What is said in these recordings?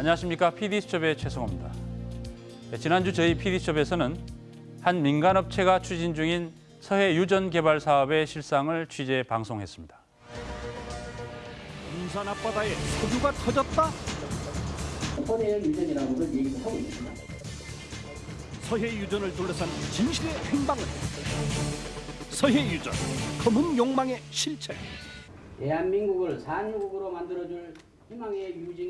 안녕하십니까 PD수첩의 최성호입니다. 네, 지난주 저희 PD수첩에서는 한 민간업체가 추진 중인 서해 유전 개발 사업의 실상을 취재 방송했습니다. 군산 앞바다에 석유가 터졌다. 서해역 유전이라는 걸 얘기를 하고 있습니다. 서해 유전을 둘러싼 진실의 행방은 서해 유전 검은 욕망의 실체. 대한민국을 산유국으로 만들어줄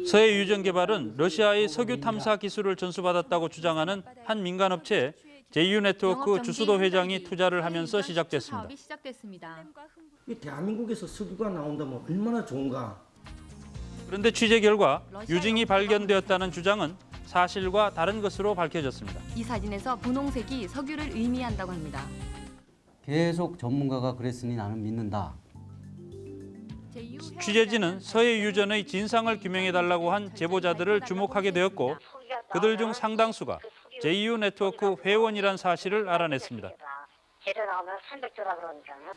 서해 유전 개발은 러시아의 석유 탐사 기술을 전수받았다고 주장하는 한 민간 업체 JU 네트워크 주수도 회장이 투자를 하면서 시작됐습니다. 대한민국에서 석유가 나온다면 얼마나 좋은가. 그런데 취재 결과 유증이 발견되었다는 주장은 사실과 다른 것으로 밝혀졌습니다. 이 사진에서 분홍색이 석유를 의미한다고 합니다. 계속 전문가가 그랬으니 나는 믿는다. 취재진은 서해 유전의 진상을 규명해달라고 한 제보자들을 주목하게 되었고 그들 중 상당수가 JU 네트워크 회원이란 사실을 알아냈습니다. 제대로 나오면 300조라 그러니까요.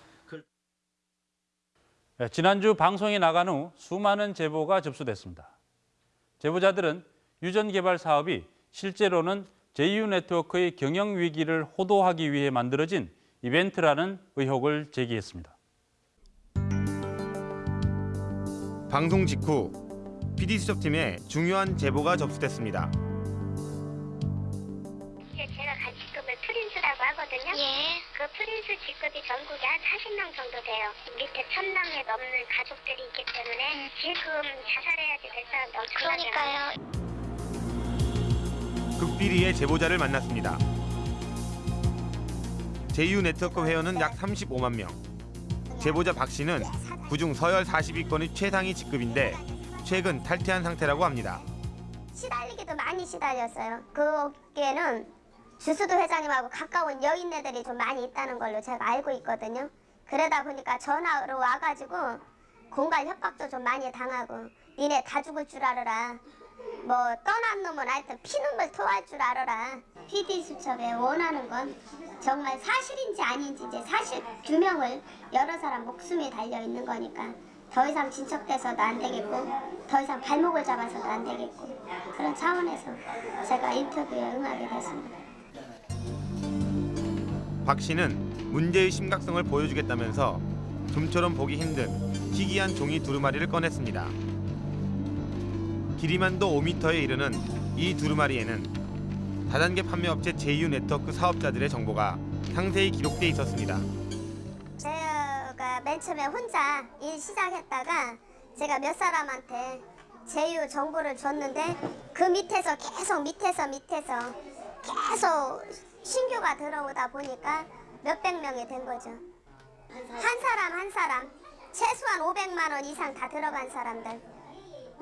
네, 지난주 방송에 나간 후 수많은 제보가 접수됐습니다. 제보자들은 유전 개발 사업이 실제로는 JU 네트워크의 경영 위기를 호도하기 위해 만들어진 이벤트라는 의혹을 제기했습니다. 방송 직후 PD수첩팀에 중요한 제보가 접수됐습니다. 이게 제가 간 직급을 prince라고 하거든요. 그 prince 직급이 전국에 한 40명 정도 돼요. 밑에 천 명에 넘는 가족들이 있기 때문에 지금 자살해야지 될 사람도 엄청나게 많아요. 극비리의 제보자를 만났습니다. JU 네트워크 회원은 약 35만 명. 제보자 박 씨는 그중 서열 40위권이 최상위 직급인데 최근 탈퇴한 상태라고 합니다. 시달리기도 많이 시달렸어요. 거기에는 주수도 회장님하고 가까운 여인네들이 좀 많이 있다는 걸로 제가 알고 있거든요. 그러다 보니까 전화로 와가지고 공갈 협박도 좀 많이 당하고 니네 다 죽을 줄 알아라. 뭐 떠난 놈은 하여튼 피눈물 토할 줄 알아라. PD 수첩에 원하는 건 정말 사실인지 아닌지 이제 사실 규명을 여러 사람 목숨이 달려 있는 거니까 더 이상 진척돼서도 안 되겠고 더 이상 발목을 잡아서도 안 되겠고 그런 차원에서 제가 인터뷰에 응하게 됐습니다. 박 씨는 문제의 심각성을 보여주겠다면서 좀처럼 보기 힘든 희귀한 종이 두루마리를 꺼냈습니다. 길이만도 5m에 이르는 이 두루마리에는 다단계 판매업체 JU 네트워크 사업자들의 정보가 상세히 기록돼 있었습니다. 제가 맨 처음에 혼자 일 시작했다가 제가 몇 사람한테 제휴 정보를 줬는데 그 밑에서 계속 밑에서 밑에서 계속 신규가 들어오다 보니까 몇백 명이 된 거죠. 한 사람 한 사람 최소한 500만 원 이상 다 들어간 사람들.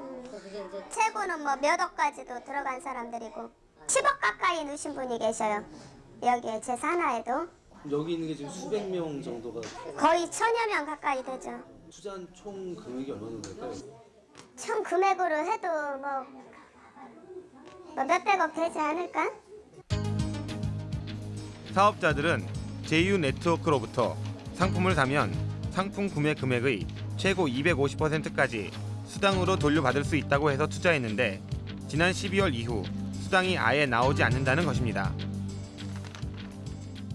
음, 최고는 뭐 몇 억까지도 들어간 사람들이고 10억 가까이 넣으신 분이 계셔요. 여기에 제 산하에도 여기 있는 게 지금 수백 명 정도가 거의 천여 명 가까이 되죠. 투자한 총 금액이 얼마나 될까요? 총 금액으로 해도 뭐, 뭐 몇백억 되지 않을까? 사업자들은 JU 네트워크로부터 상품을 사면 상품 구매 금액의 최고 250%까지 수당으로 돌려받을 수 있다고 해서 투자했는데 지난 12월 이후 수당이 아예 나오지 않는다는 것입니다.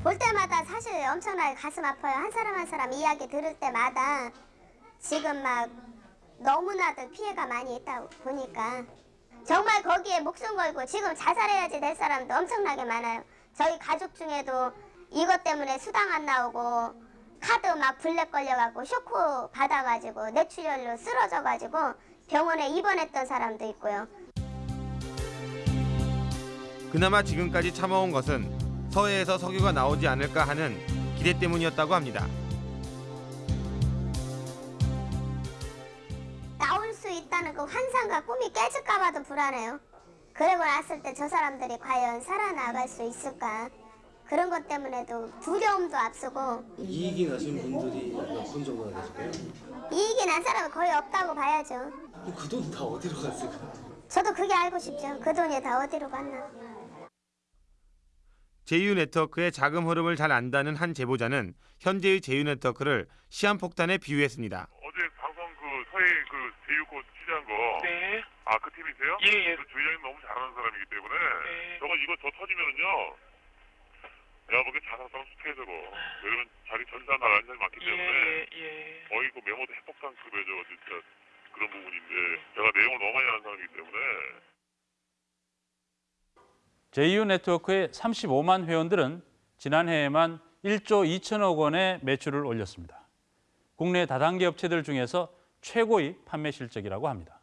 볼 때마다 사실 엄청나게 가슴 아파요. 한 사람 한 사람 이야기 들을 때마다 지금 막 너무나도 피해가 많이 있다 보니까 정말 거기에 목숨 걸고 지금 자살해야지 될 사람도 엄청나게 많아요. 저희 가족 중에도 이것 때문에 수당 안 나오고 카드 막 블랙 걸려갖고 쇼크 받아가지고 뇌출혈로 쓰러져가지고 병원에 입원했던 사람도 있고요. 그나마 지금까지 참아온 것은 서해에서 석유가 나오지 않을까 하는 기대 때문이었다고 합니다. 나올 수 있다는 그 환상과 꿈이 깨질까 봐도 불안해요. 그러고 났을 때 저 사람들이 과연 살아나갈 수 있을까? 그런 것 때문에도 두려움도 앞서고 이익이 나신 분들이 몇 분 정도나 되실까요? 이익이 난 사람은 거의 없다고 봐야죠. 그 돈 다 어디로 갔을까요? 저도 그게 알고 싶죠. 그 돈이 다 어디로 갔나. JU 네트워크의 자금 흐름을 잘 안다는 한 제보자는 현재의 JU 네트워크를 시한폭탄에 비유했습니다. 어제 방송 그 서해 그 제휴권 취재한 거. 네. 아, 그 팀에 말씀이세요? 예, 예. 그 주의장님 너무 잘하는 사람이기 때문에 네. 저거 이거 더 터지면은요. 내가 보기엔 자살성 스테이저로 왜냐면 자기 전사 나가는 사람이 많기 예, 때문에 예. 거의 그 메모도 핵폭탄급의 저 진짜 그런 부분인데 제가 내용을 너무 많이 아는 사람이기 때문에 JU 네트워크의 35만 회원들은 지난해에만 1조 2천억 원의 매출을 올렸습니다. 국내 다단계 업체들 중에서 최고의 판매 실적이라고 합니다.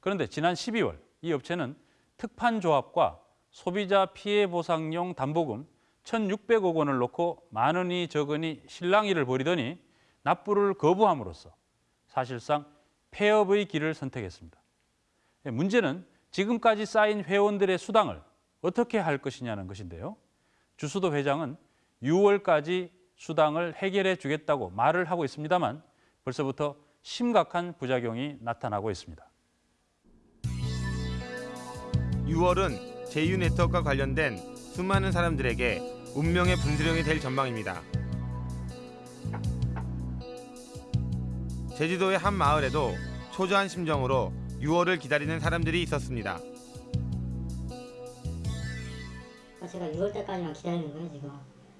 그런데 지난 12월 이 업체는 특판 조합과 소비자 피해 보상용 담보금 1,600억 원을 놓고 많으니 적으니 실랑이를 벌이더니 납부를 거부함으로써 사실상 폐업의 길을 선택했습니다. 예, 문제는 지금까지 쌓인 회원들의 수당을 어떻게 할 것이냐는 것인데요. 주수도 회장은 6월까지 수당을 해결해 주겠다고 말을 하고 있습니다만 벌써부터 심각한 부작용이 나타나고 있습니다. 6월은 제휴 네트워크와 관련된 수많은 사람들에게 운명의 분수령이 될 전망입니다. 제주도의 한 마을에도 초조한 심정으로 6월을 기다리는 사람들이 있었습니다. 제가 6월 달까지만 기다리는 거예요 지금.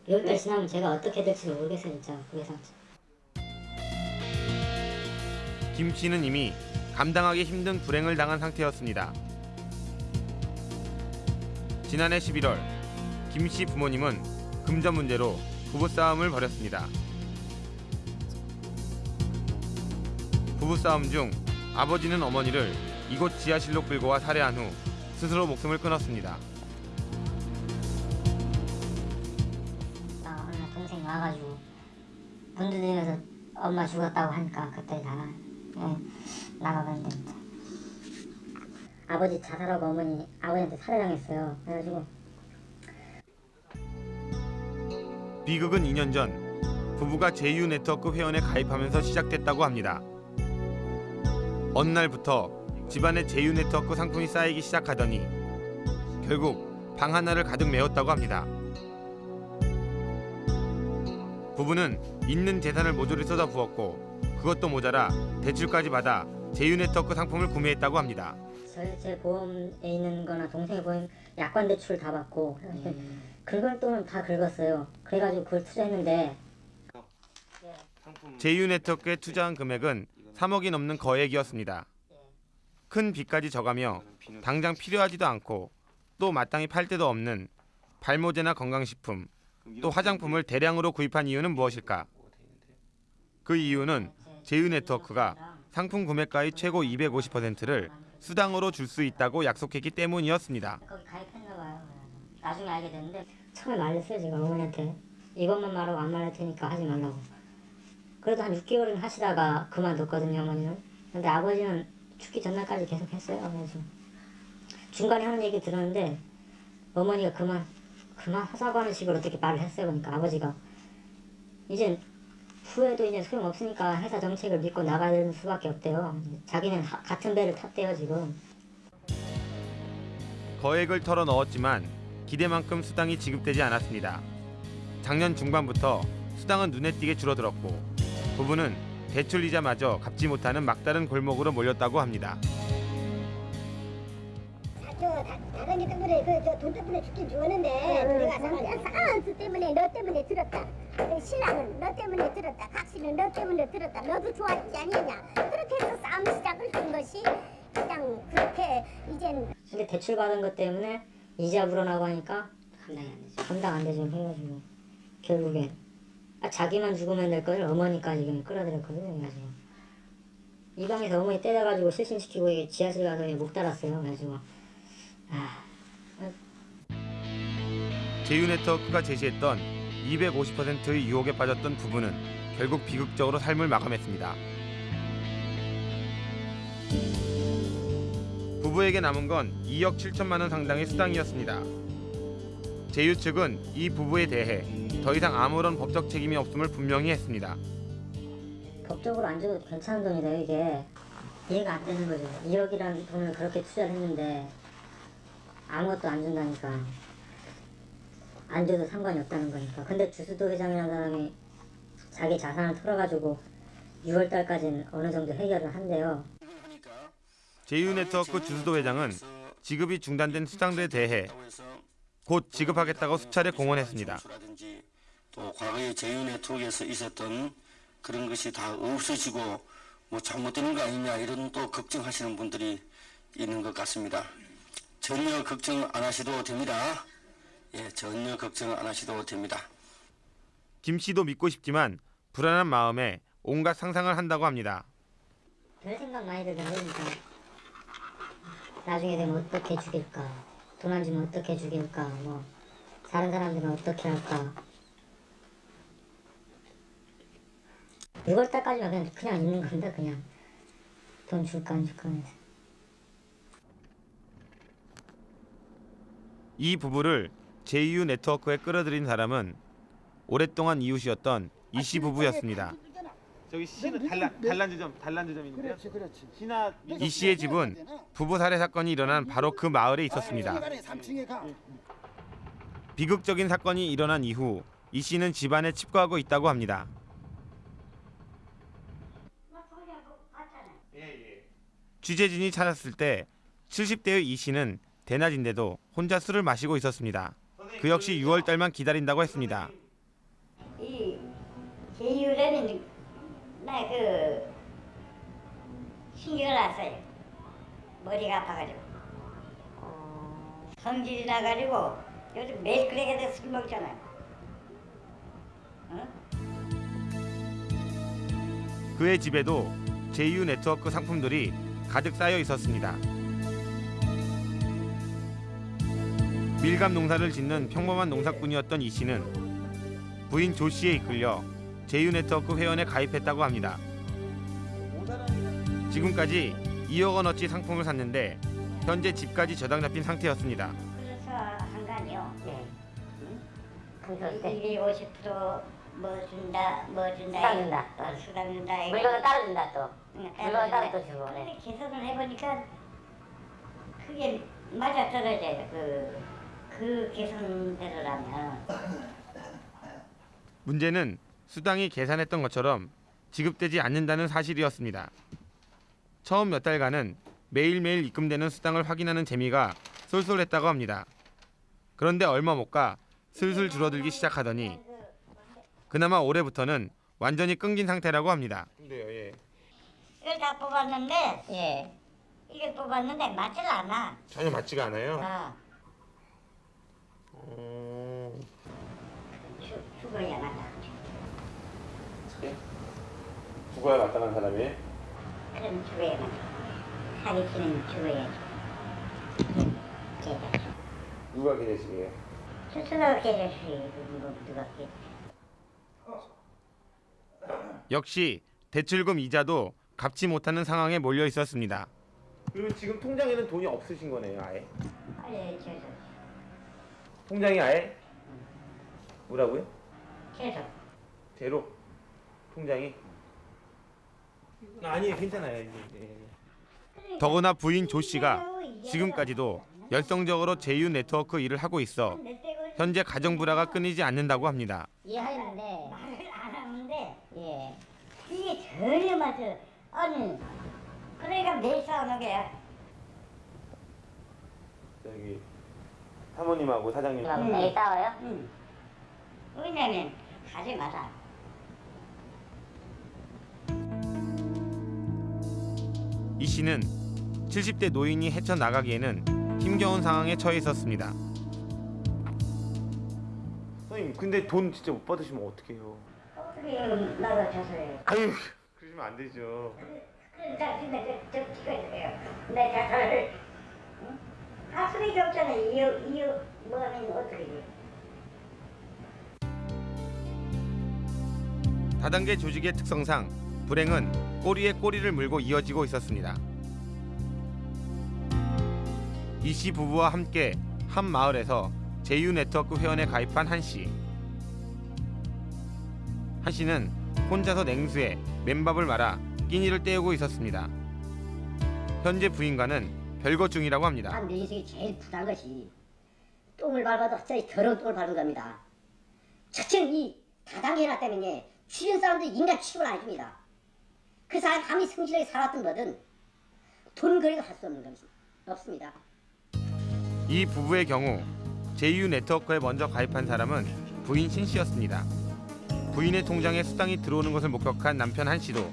6월 달 지나면 제가 어떻게 될지 모르겠어요 진짜 상처. 김 씨는 이미 감당하기 힘든 불행을 당한 상태였습니다. 지난해 11월 김씨 부모님은 금전 문제로 부부싸움을 벌였습니다. 부부싸움 중 아버지는 어머니를 이곳 지하실로 끌고 와 살해한 후 스스로 목숨을 끊었습니다. 나 동생이 와가지고 문 두드리면서 엄마 죽었다고 하니까 그때 다 예, 나가봤는데. 아버지 자살하고 어머니 아버지한테 살해당했어요. 그래가지고 비극은 2년 전 부부가 제휴 네트워크 회원에 가입하면서 시작됐다고 합니다. 어느 날부터 집안에 제휴 네트워크 상품이 쌓이기 시작하더니 결국 방 하나를 가득 메웠다고 합니다. 부부는 있는 재산을 모조리 쏟아부었고 그것도 모자라 대출까지 받아 제휴 네트워크 상품을 구매했다고 합니다. 제, 제 보험에 있는 거나 동생의 보험 약관 대출 다 받고 그래가지고 긁을 돈은 다 긁었어요. 그래가지고 그걸 투자했는데 제휴 네트워크에 투자한 금액은 3억이 넘는 거액이었습니다. 큰 빚까지 져가며 당장 필요하지도 않고 또 마땅히 팔 데도 없는 발모제나 건강식품 또 화장품을 대량으로 구입한 이유는 무엇일까? 그 이유는 제휴 네트워크가 상품 구매가의 최고 250%를 수당으로 줄 수 있다고 약속했기 때문이었습니다. 나중에 알게 됐는데 처음에 말렸어요 제가 어머니한테 이것만 말하고 안 말할 테니까 하지 말라고. 그래도 한 6개월은 하시다가 그만뒀거든요 어머니는. 근데 아버지는 죽기 전날까지 계속 했어요. 그래서 중간에 하는 얘기 들었는데 어머니가 그만 그만 하자고 하는 식으로 어떻게 말을 했어요. 그러니까 아버지가 이제 후회도 이제 소용없으니까 회사 정책을 믿고 나가야 되는 수밖에 없대요. 자기는 하- 같은 배를 탔대요 지금. 거액을 털어 넣었지만 기대만큼 수당이 지급되지 않았습니다. 작년 중반부터 수당은 눈에 띄게 줄어들었고 부부는 대출 이자마저 갚지 못하는 막다른 골목으로 몰렸다고 합니다. 저 다른 게 때문에 그저돈 때문에 죽긴 죽었는데 내가 싸움 때문에 너 때문에 들었다. 그 신랑은 너 때문에 들었다. 각시는 너 때문에 들었다. 너도 좋아하지 않느냐. 그렇게 해서 싸움 시작을 한 것이 그냥 그렇게 이젠 근데 대출 받은 것 때문에 이자 불어나고 하니까 감당이 안 되죠. 감당 안 되죠. 해가지고 결국에 아, 자기만 죽으면 될걸 어머니까지 그냥 끌어들였거든요. 그래가지고 이 방에서 어머니 때려가지고 실신시키고 이게 지하실 가서 목 달았어요. 그래가지고 아 제휴 네트워크가 제시했던 250%의 유혹에 빠졌던 부부는 결국 비극적으로 삶을 마감했습니다. 부부에게 남은 건 2억 7천만 원 상당의 수당이었습니다. 제휴 측은 이 부부에 대해 더 이상 아무런 법적 책임이 없음을 분명히 했습니다. 법적으로 안 줘도 괜찮은 돈이래요. 이게 이해가 안 되는 거죠. 2억이라는 돈을 그렇게 투자를 했는데 아무것도 안 준다니까 안 줘도 상관이 없다는 거니까. 근데 주수도 회장이라는 사람이 자기 자산을 털어가지고 6월 달까지는 어느 정도 해결을 한대요. 제휴 네트워크 주수도 회장은 지급이 중단된 수당들에 대해 곧 지급하겠다고 수차례 공언했습니다. 또 과거에 제휴 네트워크에서 있었던 그런 것이 다 없어지고 뭐 잘못되는 거 아니냐 이런 또 걱정하시는 분들이 있는 것 같습니다. 전혀 걱정 안 하셔도 됩니다. 예, 전혀 걱정 안 하셔도 됩니다. 김 씨도 믿고 싶지만 불안한 마음에 온갖 상상을 한다고 합니다. 별 생각 많이 들던데니까 나중에 되면 어떻게 죽일까? 주면 어떻게 죽일까? 뭐 다른 사람들은 어떻게 할까? 6월 달까지만 그냥 그냥 있는 건데 그냥. 돈 줄까 안 줄까 해서. 이 부부를 제휴 네트워크에 끌어들인 사람은 오랫동안 이웃이었던 이씨 부부였습니다. 저기 씨는 단란 단란 지 점 단란 지 점인데요. 그렇지 그렇지. 씨나 이 씨의 집은 부부 살해 사건이 일어난 바로 그 마을에 있었습니다. 3층에 가. 비극적인 사건이 일어난 이후 이 씨는 집안에 칩거하고 있다고 합니다. 취재진이 찾았을 때 70대의 이 씨는 대낮인데도 혼자 술을 마시고 있었습니다. 그 역시 6월 달만 기다린다고 했습니다. 이 제휴라는 나그 신경을 났어요. 머리가 아파가지고 성질이 나가지고 요즘 매일 그렇게 돼서 술 먹잖아요. 어? 그의 집에도 제휴 네트워크 상품들이 가득 쌓여 있었습니다. 밀감 농사를 짓는 평범한 농사꾼이었던 이 씨는 부인 조 씨에 이끌려 제휴 네트워크 회원에 가입했다고 합니다. 지금까지 2억 원어치 상품을 샀는데 현재 집까지 저당 잡힌 상태였습니다. 그래서 한거 아니요. 네. 그래서 250%뭐 준다, 뭐 준다. 수당 준다. 어, 수당 준다. 물건은 따로 준다 또. 물건은 따로 또 주고. 근데 계산을 해보니까 그게 맞아 떨어져요. 그, 그 계산대로라면. 문제는 수당이 계산했던 것처럼 지급되지 않는다는 사실이었습니다. 처음 몇 달간은 매일매일 입금되는 수당을 확인하는 재미가 쏠쏠했다고 합니다. 그런데 얼마 못 가 슬슬 줄어들기 시작하더니 그나마 올해부터는 완전히 끊긴 상태라고 합니다. 근데요, 예. 이걸 다 뽑았는데, 예. 이걸 뽑았는데 맞질 않아. 전혀 맞지가 않아요. 아, 어... 죽, 죽어야 맞 죽어야 마땅한 사람이. 그럼 죽어야 맞아. 사기치는 죽어야지. 제자. 누가 기내식이에요? 스스로 뭐 누가 계 역시 대출금 이자도 갚지 못하는 상황에 몰려 있었습니다. 그러면 지금 통장에는 돈이 없으신 거네요, 아예? 아예 계속 통장이 아예? 뭐라고요? 계속 제로. 통장이? 아니, 괜찮아요. 이제. 예. 더구나 부인 조 씨가 지금까지도 열성적으로 제휴 네트워크 일을 하고 있어 현재 가정 불화가 끊이지 않는다고 합니다. 이해하는데 말을 안 하는데 예 이게 전혀 맞아 아니 그러니까 매일 싸우는 거야 여기 사모님하고 사장님. 매일 싸워요? 응 왜냐면 하지 마라 이 씨는 70대 노인이 헤쳐나가기에는 힘겨운 상황에 처해 있었습니다. 선생님, 근데 돈 진짜 못 받으시면 어떡해요? 어떻게 나도 자살해 아유, 그러시면 안 되죠. 그러니까 근데 저, 저 찍어주세요 내 자살을 응? 할 수밖에 없잖아 이유 이유 뭐 하면 어떻게 돼 다단계 조직의 특성상 불행은 꼬리에 꼬리를 물고 이어지고 있었습니다. 이 씨 부부와 함께 한 마을에서 제휴 네트워크 회원에 가입한 한 씨. 한 씨는 혼자서 냉수에 맨밥을 말아 끼니를 때우고 있었습니다. 현재 부인과는 별거 중이라고 합니다. 한 인생이 제일 부담한 것이 똥을 밟아도 저희 더러운 똥을 밟은 겁니다. 첫째는 이 다단계 해놨다면 주변 사람들 인간 취급을 안 해줍니다. 그 사람 아무리 성실하게 살았던 거든 돈 거래가 할 수 없는 것이 없습니다. 이 부부의 경우 JU 네트워크에 먼저 가입한 사람은 부인 신 씨였습니다. 부인의 통장에 수당이 들어오는 것을 목격한 남편 한 씨도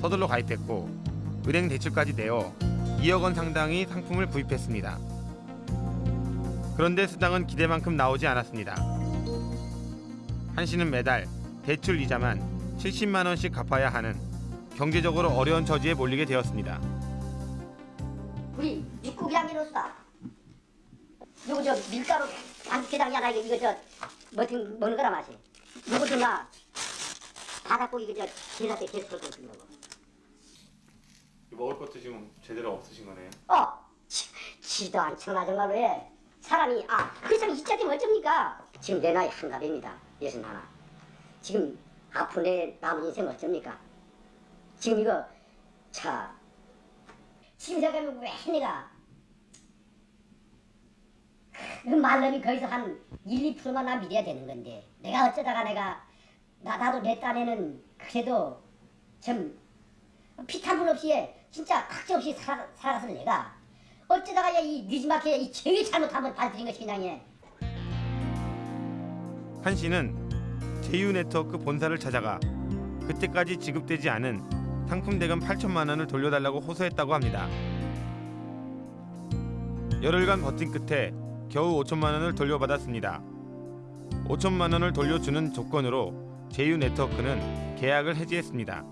서둘러 가입했고 은행 대출까지 내어 2억 원 상당의 상품을 구입했습니다. 그런데 수당은 기대만큼 나오지 않았습니다. 한 씨는 매달 대출 이자만 70만 원씩 갚아야 하는 경제적으로 어려운 처지에 몰리게 되었습니다. 우리 육국 1학년으로서 요거 저 밀가루 한 개당 하나 이거 저 뭐든 먹는 거라 맛이 요거 좀나 바닷고기 이거 저 계란대 계속 끓는 거고. 먹을 것도 지금 제대로 없으신 거네요. 어 지, 지도 않잖아 정말로 해 사람이 아그 사람 이자 되면 어쩝니까? 지금 내 나이 한갑입니다. 예순 하나. 지금 앞으로 내 남은 인생 어쩝니까 지금 이거 자 지금 생각하면 왜 내가 그 말름이 거기서 한 1, 2%만 나 믿어야 되는 건데 내가 어쩌다가 내가 나, 나도 내 딴에는 그래도 좀 피탄분 없이 진짜 각지 없이 살아, 살아가서 내가 어쩌다가 이 뮤지마켓에 이 제일 잘못한 발들인 것이 그냥 예. 한 씨는 제휴 네트워크 본사를 찾아가 그때까지 지급되지 않은 상품 대금 8천만 원을 돌려달라고 호소했다고 합니다. 열흘간 버틴 끝에 겨우 5천만 원을 돌려받았습니다. 5천만 원을 돌려주는 조건으로 제휴 네트워크는 계약을 해지했습니다.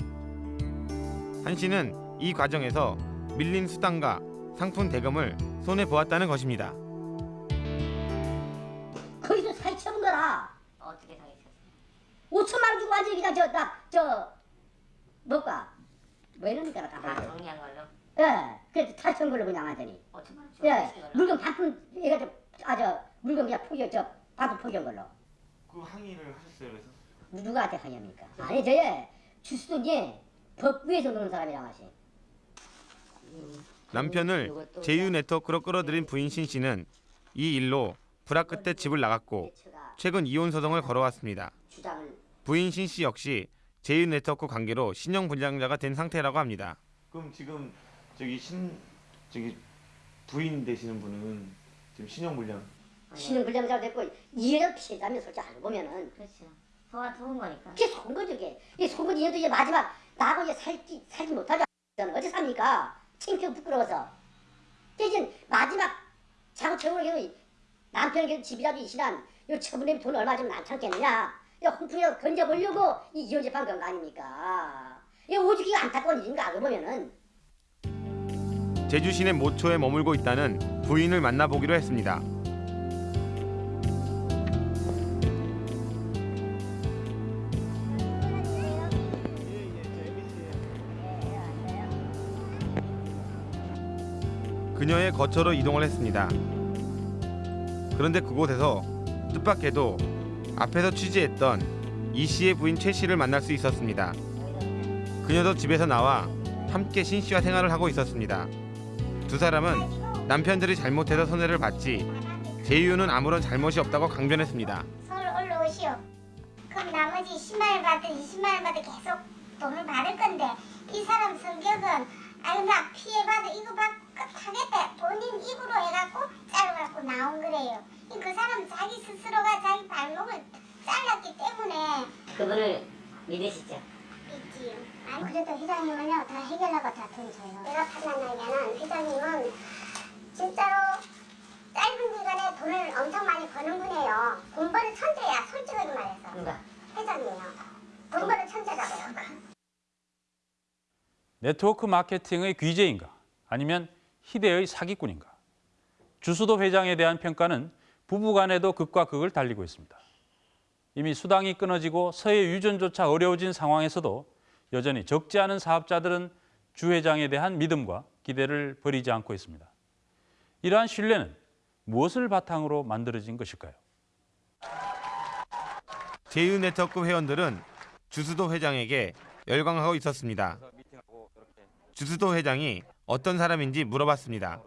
한 씨는 이 과정에서 밀린 수당과 상품 대금을 손해 보았다는 것입니다. 거기서 사기쳐본 거라 어떻게 사겠어? 5천만 원 주고 완전히 그냥 저나저 뭐가 뭐 이러니까 나다다 정리한 걸로? 예 그래서 탈천 걸로 그냥 5천만 원예 물건 반품 얘가 저 아 저 물건 그냥 포기 저 반품 포기한 걸로. 그 항의를 하셨어요, 그래서? 누구한테 하냐니까? 아니 저예 주스도 이제 법 위에서 노는 사람이랑 하시 남편을 제휴 네트워크로 끌어들인 부인 신 씨는 이 일로 불화 끝에 집을 나갔고 최근 이혼 소송을 걸어왔습니다. 부인 신 씨 역시 제휴 네트워크 관계로 신용 불량자가 된 상태라고 합니다. 그럼 지금 저기 신 저기 부인 되시는 분은 지금 신용 불량? 신용 불량자가 됐고 이해가 피해자면 솔직히 알고 보면은. 그렇죠. 소가 속은 거니까. 그게 속은 거죠 그게. 이 속은 이해도 이제 마지막 나하고 이제 살지 살지 못하죠. 저는 어디 삽니까? 창피하고 부끄러워서. 대신 마지막 경우 남편에게 집이라도 이신한 요 처분에 돈 얼마 좀 안 참겠느냐. 이 홍풍이라도 건져보려고 이 이혼 재판 건거 아닙니까 이 오직 이거 안타까운 일인가 알고 보면은 제주 시내 모초에 머물고 있다는 부인을 만나보기로 했습니다. 그녀의 거처로 이동을 했습니다. 그런데 그곳에서 뜻밖에도 앞에서 취재했던 이 씨의 부인 최 씨를 만날 수 있었습니다. 그녀도 집에서 나와 함께 신 씨와 생활을 하고 있었습니다. 두 사람은 남편들이 잘못해서 손해를 봤지 제이유는 아무런 잘못이 없다고 강변했습니다. 서울 올라오시오. 그럼 나머지 10만 원 받든 20만 원 받든 계속 돈을 받을 건데 이 사람 성격은 아유 나 피해받아 이거 받겠다 본인 입으로 해갖고 잘라갖고 나온 거래요. 그 사람 자기 스스로가 자기 발목을 잘랐기 때문에 그분을 믿으시죠? 있지요. 아니 그래도 회장님은요 다 해결하고 다 돈 줘요. 내가 판단하기에는 회장님은 진짜로 짧은 기간에 돈을 엄청 많이 버는 분이에요. 돈 버는 천재야 솔직하게 말해서. 누가? 회장님이요. 돈 버는 천재라고요. 네트워크 마케팅의 귀재인가 아니면 희대의 사기꾼인가 주수도 회장에 대한 평가는 부부 간에도 극과 극을 달리고 있습니다. 이미 수당이 끊어지고 서해 유전조차 어려워진 상황에서도 여전히 적지 않은 사업자들은 주 회장에 대한 믿음과 기대를 버리지 않고 있습니다. 이러한 신뢰는 무엇을 바탕으로 만들어진 것일까요? 제휴 네트워크 회원들은 주수도 회장에게 열광하고 있었습니다. 주수도 회장이 어떤 사람인지 물어봤습니다.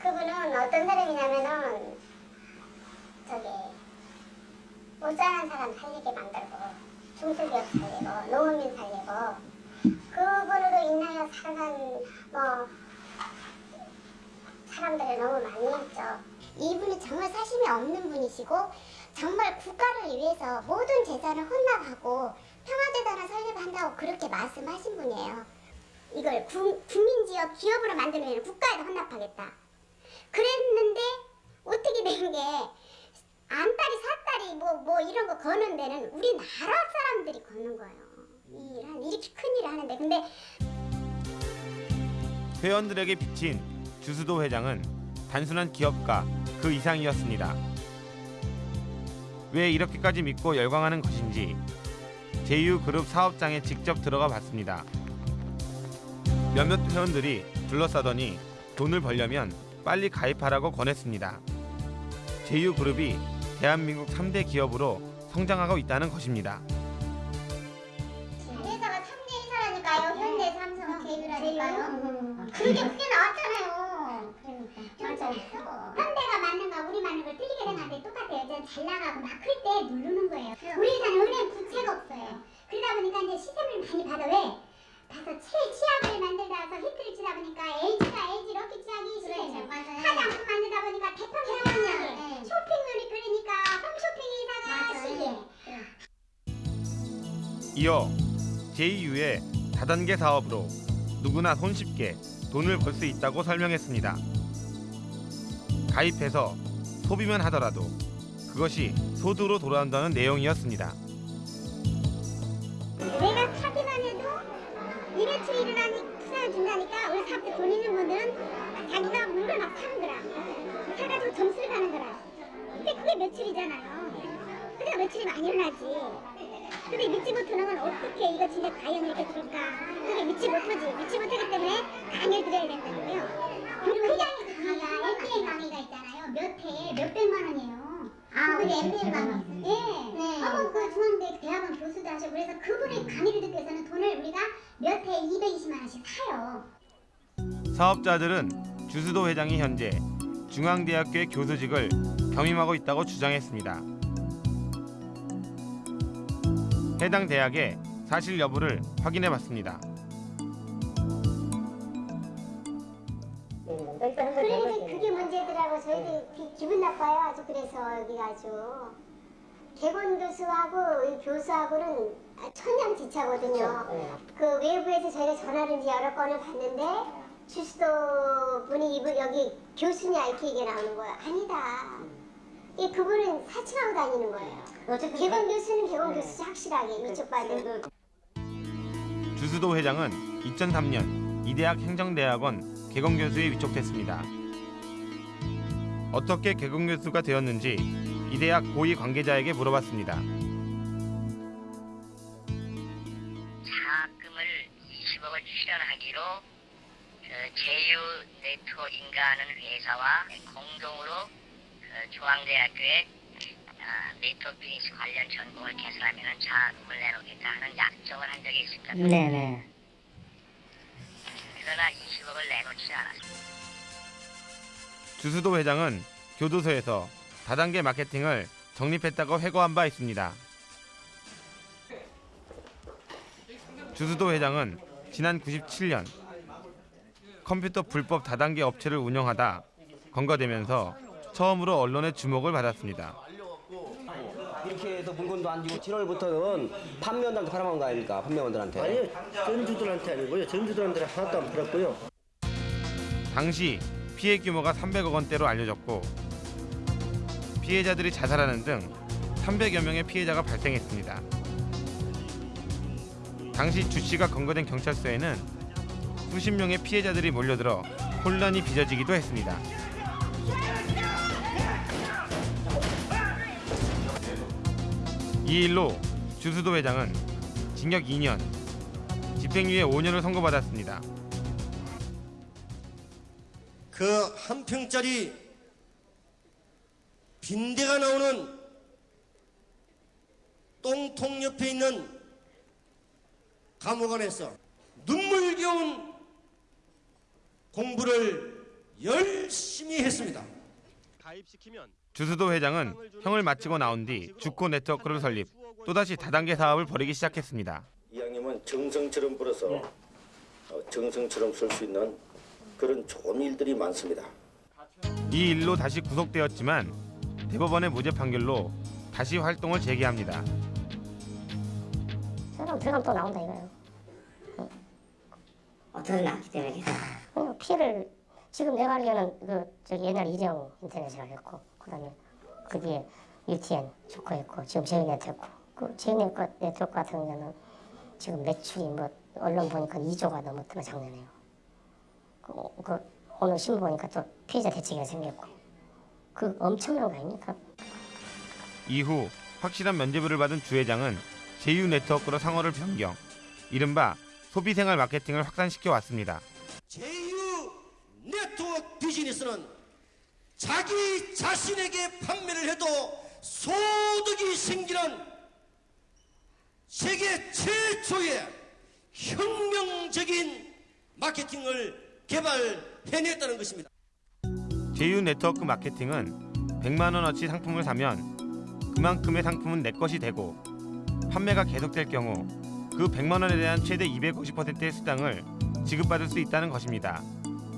그분은 어떤 사람이냐면은 저기 못 사는 사람 살리게 만들고 중소기업 살리고 농민 살리고 그분으로 인하여 살아간 뭐 사람들이 너무 많이 있죠. 이분이 정말 사심이 없는 분이시고 정말 국가를 위해서 모든 재산을 헌납하고 평화재단을 설립한다고 그렇게 말씀하신 분이에요. 이걸 구, 국민지역 기업으로 만들면 국가에다 헌납하겠다. 그랬는데 어떻게 된 게 안딸이 사딸이 뭐뭐 이런 거 거는 데는 우리나라 사람들이 거는 거예요. 이 일, 이렇게 큰 일을 하는데 근데 회원들에게 비친 주수도 회장은 단순한 기업가 그 이상이었습니다. 왜 이렇게까지 믿고 열광하는 것인지 제휴그룹 사업장에 직접 들어가 봤습니다. 몇몇 회원들이 둘러싸더니 돈을 벌려면 빨리 가입하라고 권했습니다. 제휴그룹이 대한민국 3대 기업으로 성장하고 있다는 것입니다. 회사가 3대 회사라니까요. 현대, 삼성, 제휴라니까요. 그게 그게 나왔잖아요. 그러니까. 맞아요. 현대가 맞는 거 우리 맞는 걸 틀리게 생각하는데 똑같아요. 이제 잘 나가고 막 그럴 때 누르는 거예요. 우리 회사는 은행 부채가 없어요. 그러다 보니까 이제 시세를 많이 받아 왜? 가서 최치약을 만들다가 히트를 치다 보니까 LG가 LG 럭키 치약이 시세 화장품 만들다 보니까 대평 해왕이야 쇼핑몰이 그러니까 홈쇼핑 회사가 시세 이어 제2유의 다단계 사업으로 누구나 손쉽게 돈을 벌 수 있다고 설명했습니다. 가입해서 소비만 하더라도 그것이 소득으로 돌아온다는 내용이었습니다. 돈 있는 분들은 자기가 물건 막 사는 거라. 사가지고 점수를 가는 거라. 근데 그게 매출이잖아요. 그러니까 매출이 많이 일어나지. 근데 믿지 못하는 건 어떻게 이거 진짜 과연 이렇게 될까? 그게 믿지 못하지. 믿지 못하기 때문에 강의를 드려야 된다고요. 그리고 회장님 강의가 MBA 강의가 있잖아요. 몇 회에 몇백만 원이에요. 아, 그게 MBA 강의 예. 네. 한번 그 중앙대 대학원 교수도 하시고 그래서 그분의 강의를 듣기 위해서는 돈을 우리가 몇 회에 220만 원씩 사요. 사업자들은 주수도 회장이 현재 중앙대학교의 교수직을 겸임하고 있다고 주장했습니다. 해당 대학의 사실 여부를 확인해 봤습니다. 그러니까 그게 문제더라고. 저희들 기, 기분 나빠요. 아주 그래서 여기가 아주 개건 교수하고 이 교수하고는 천냥지차거든요. 그 외부에서 저희가 전화를 여러 건을 받는데 주수도 분이 이분 여기 교수냐 이렇게 얘기 나오는 거야. 아니다. 이 그분은 사칭하고 다니는 거예요. 개건 교수는 개건 교수지 확실하게 이쪽 받은. 주수도 회장은 2003년 이대학 행정대학원 개건 교수에 위촉됐습니다. 어떻게 개건 교수가 되었는지 이 대학 고위 관계자에게 물어봤습니다. 자금을 20억을 출연하기로 그 제휴 네트워크인가 하는 회사와 공동으로 그 중앙대학교에 아, 네트워크 비즈니스 관련 전공을 개설하면 자금을 내놓겠다 하는 약정을 한 적이 있을 겁니다. 네네. 그러나 20억을 내놓지 않았습니다. 주수도 회장은 교도소에서 다단계 마케팅을 정립했다고 회고한 바 있습니다. 주수도 회장은 지난 97년 컴퓨터 불법 다단계 업체를 운영하다 검거되면서 처음으로 언론의 주목을 받았습니다. 이렇게 해서 물건도 안 주고 7월부터는 판매원들한테 팔아먹은 거 아닙니까? 판매원들한테. 아니요, 전주들한테 아니고요. 전주들한테 하나도 안 팔았고요. 당시 피해 규모가 300억 원대로 알려졌고 피해자들이 자살하는 등 300여 명의 피해자가 발생했습니다. 당시 주 씨가 검거된 경찰서에는 수십 명의 피해자들이 몰려들어 혼란이 빚어지기도 했습니다. 이 일로 주수도 회장은 징역 2년, 집행유예 5년을 선고받았습니다. 그 한 평짜리 빈대가 나오는 똥통 옆에 있는 감옥 안에서 눈물겨운 공부를 열심히 했습니다. 주수도 회장은 형을 마치고 나온 뒤 주코 네트워크를 설립, 또다시 다단계 사업을 벌이기 시작했습니다. 이왕이면 정성처럼 불어서 어, 정성처럼 쓸 수 있는 그런 좋은 일들이 많습니다. 이 일로 다시 구속되었지만 대법원의 무죄 판결로 다시 활동을 재개합니다. 사람 들어가면 또 나온다 이거예요. 어떻게 나왔기 때문에 어, 피해를 지금 내가 알기로는 그 저기 옛날 이재용 인터넷이라고 했고 그다음에 그 뒤에 UTN 조커 했고 지금 제휴네트워크 그 제휴네트워크 같은 경우는 지금 매출이 뭐 언론 보니까 2조가 넘었더만 작년에요. 그, 그 오늘 신문 보니까 또 피해자 대책이 생겼고 그 엄청난 거 아닙니까? 이후 확실한 면죄부를 받은 주 회장은 제휴 네트워크로 상호를 변경, 이른바 소비생활 마케팅을 확산시켜 왔습니다. 제휴 네트워크 비즈니스는 자기 자신에게 판매를 해도 소득이 생기는 세계 최초의 혁명적인 마케팅을 개발해냈다는 것입니다. 제휴 네트워크 마케팅은 100만 원어치 상품을 사면 그만큼의 상품은 내 것이 되고 판매가 계속될 경우 그 100만 원에 대한 최대 250%의 수당을 지급받을 수 있다는 것입니다.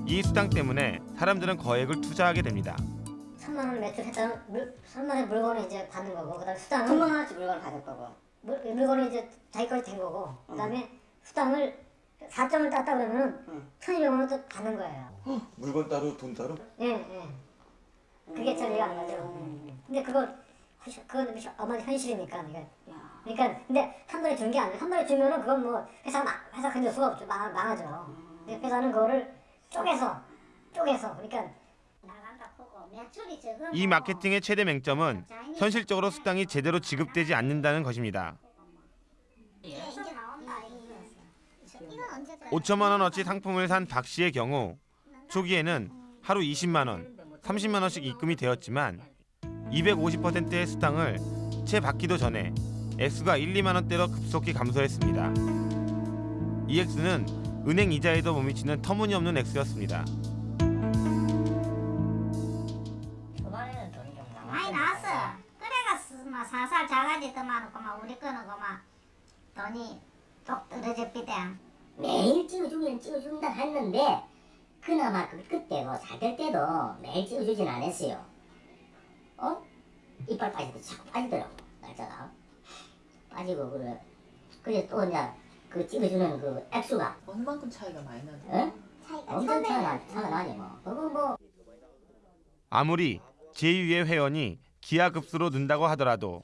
이 수당 때문에 사람들은 거액을 투자하게 됩니다. 3만 원을 매출했다면 물, 3만 원의 물건을 이제 받는 거고 그다음에 수당은 3만 원어치 물건을 받을 거고 물, 물건이 이제 자기 것이 된 거고 그다음에 수당을 4점을 땄다 그러면 은 1,200만 원또 받는 거예요. 물건 따로 돈 따로? 예, 예. 그게 잘 이해가 안 가죠. 근데 그거 그건 어마어마한 현실이니까 이게. 그러니까 근데 한 번에 준 게 아니라 한 번에 주면은 그건 뭐 회사 가 회사 근데 수가 없죠. 망, 망하죠. 근데 회사는 그거를 쪼개서 쪼개서 그러니까 이 마케팅의 최대 맹점은 현실적으로 수당이 제대로 지급되지 않는다는 것입니다. 5천만 원어치 상품을 산 박 씨의 경우 초기에는 하루 20만 원, 30만 원씩 입금이 되었지만 250%의 수당을 채 받기도 전에 액수가 1, 2만 원대로 급속히 감소했습니다. 이 액수는 은행 이자에도 못 미치는 터무니없는 액수였습니다. 많이 나왔어. 그래가 막 사살 자가지 더 많고 막 우리 거는 그막 돈이 똑 떨어져 비대. 매일 찍어주면 찍어준다 했는데 그나마 그, 그때도 잘될 때도 매일 찍어주진 않았어요. 어? 이빨 때 자꾸 빠지더라고 날짜가 빠지고 그래. 그래 또 이제 그 찍어주는 그 액수가 얼마만큼 차이가 많이 나요? 어? 엄청 차가 나, 차가 나지 뭐. 그거 뭐 아무리 제2의 회원이 기하급수로 는다고 하더라도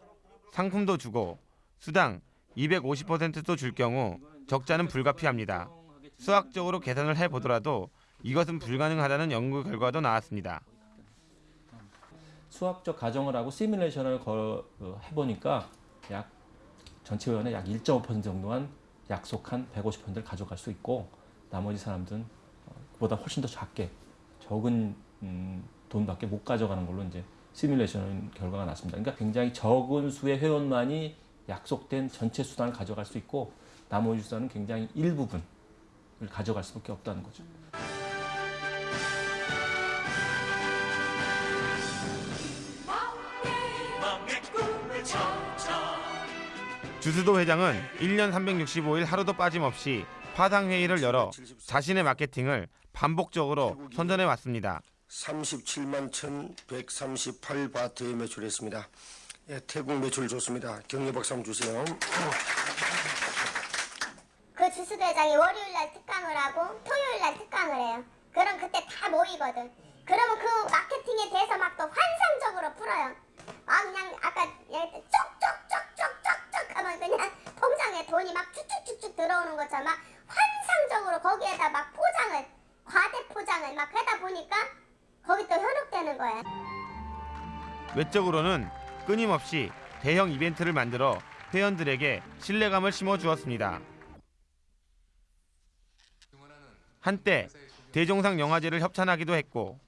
상품도 주고 수당 250%도 줄 경우 적자는 불가피합니다. 수학적으로 계산을 해보더라도 이것은 불가능하다는 연구 결과도 나왔습니다. 수학적 가정을 하고 시뮬레이션을 거, 어, 해보니까 약 전체 회원의 약 1.5% 정도만 약속한 150%를 가져갈 수 있고 나머지 사람들은 어, 보다 훨씬 더 작게 적은 음, 돈밖에 못 가져가는 걸로 이제 시뮬레이션 결과가 났습니다. 그러니까 굉장히 적은 수의 회원만이 약속된 전체 수단을 가져갈 수 있고 나머지 수단은 굉장히 일부분을 가져갈 수밖에 없다는 거죠. 주수도 회장은 1년 365일 하루도 빠짐없이 파상 회의를 열어 자신의 마케팅을 반복적으로 선전해 왔습니다. 37만 1,138바트에 매출했습니다. 예, 태국 매출 좋습니다. 경례 박수 한번 주세요. 그 주수도 회장이 월요일 날 특강을 하고 토요일 날 특강을 해요. 그럼 그때 다 모이거든. 그러면 그 마케팅에 대해서 막 또 환상적으로 풀어요. 아 그냥 아까 얘기했던 쪽쪽쪽쪽 그냥 통장에 돈이 막 쭉쭉쭉쭉 들어오는 것처럼 막 환상적으로 거기에다 막 포장을 과대 포장을 막 하다 보니까 거기 또 현혹되는 거야. 외적으로는 끊임없이 대형 이벤트를 만들어 회원들에게 신뢰감을 심어 주었습니다. 한때 대종상 영화제를 협찬하기도 했고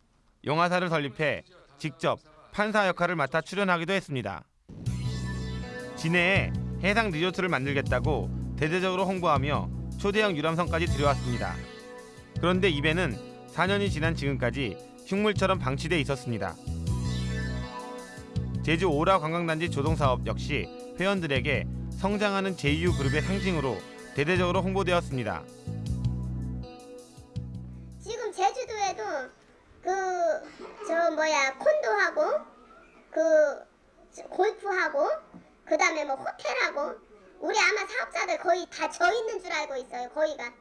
영화사를 설립해 직접 판사 역할을 맡아 출연하기도 했습니다. 진해에 해상 리조트를 만들겠다고 대대적으로 홍보하며 초대형 유람선까지 들여왔습니다. 그런데 이 배는 4년이 지난 지금까지 흉물처럼 방치돼 있었습니다. 제주 오라 관광단지 조성사업 역시 회원들에게 성장하는 제2유 그룹의 상징으로 대대적으로 홍보되었습니다. 지금 제주도에도 그그저 뭐야 콘도 하고 그 골프하고 그 다음에 뭐 호텔하고 우리 아마 사업자들 거의 다 져 있는 줄 알고 있어요 거의가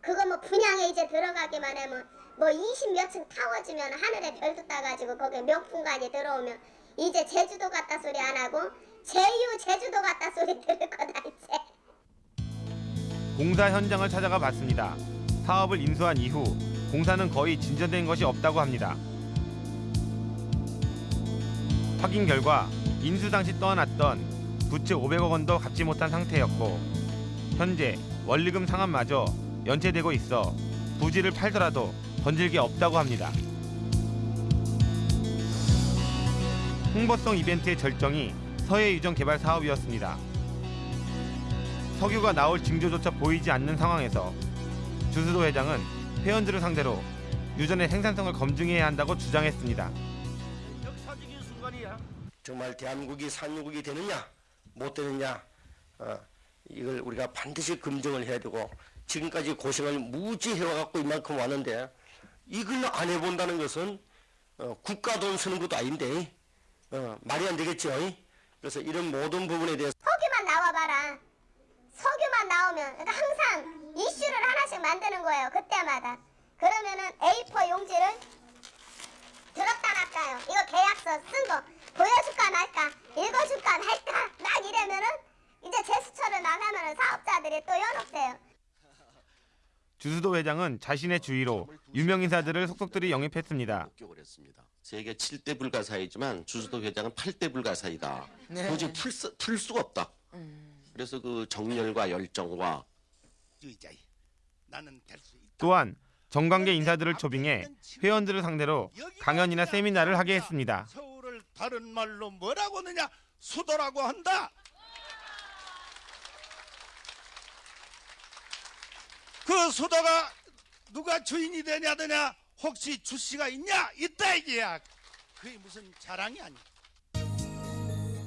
그거 뭐 분양에 이제 들어가기만 하면 뭐 20몇 층 타워 지면 하늘에 별도 따가지고 거기에 명품관이 들어오면 이제 제주도 갔다 소리 안 하고 제유 제주도 갔다 소리 들을 거다 이제 공사 현장을 찾아가 봤습니다. 사업을 인수한 이후 공사는 거의 진전된 것이 없다고 합니다. 확인 결과 인수 당시 떠안았던 부채 500억 원도 갚지 못한 상태였고 현재 원리금 상환마저 연체되고 있어 부지를 팔더라도 건질 게 없다고 합니다. 홍보성 이벤트의 절정이 서해 유전 개발 사업이었습니다. 석유가 나올 징조조차 보이지 않는 상황에서 주수도 회장은 회원들을 상대로 유전의 생산성을 검증해야 한다고 주장했습니다. 역사적인 순간이야. 정말 대한민국이 산유국이 되느냐 못 되느냐. 어, 이걸 우리가 반드시 검증을 해야 되고 지금까지 고생을 무지 해와갖고 이만큼 왔는데 이걸 안 해본다는 것은 어, 국가 돈 쓰는 것도 아닌데 어, 말이 안 되겠죠. 그래서 이런 모든 부분에 대해서 석유만 나와봐라. 석유만 나오면 그러니까 항상 이슈를 하나씩 만드는 거예요 그때마다. 그러면은 A4 용지를 들었다 놨다요. 이거 계약서 쓴 거 보여줄까 말까 읽어줄까 말까 막 이러면은 이제 제스처를 나가면은 사업자들이 또 현혹돼요 주수도 회장은 자신의 주위로 유명 인사들을 속속들이 영입했습니다. 세계 7대 불가사이지만 주수도 회장은 8대 불가사이다. 네. 도저히 풀, 수, 풀 수가 없다. 그래서 그 정열과 열정과. 또한 정관계 인사들을 초빙해 회원들을 상대로 강연이나 세미나를 하게 했습니다. 서울을 다른 말로 뭐라고 하느냐? 수도라고 한다. 그 수도가 누가 주인이 되냐 되냐 혹시 주 씨가 있냐 있다 이게야 그게 무슨 자랑이 아니야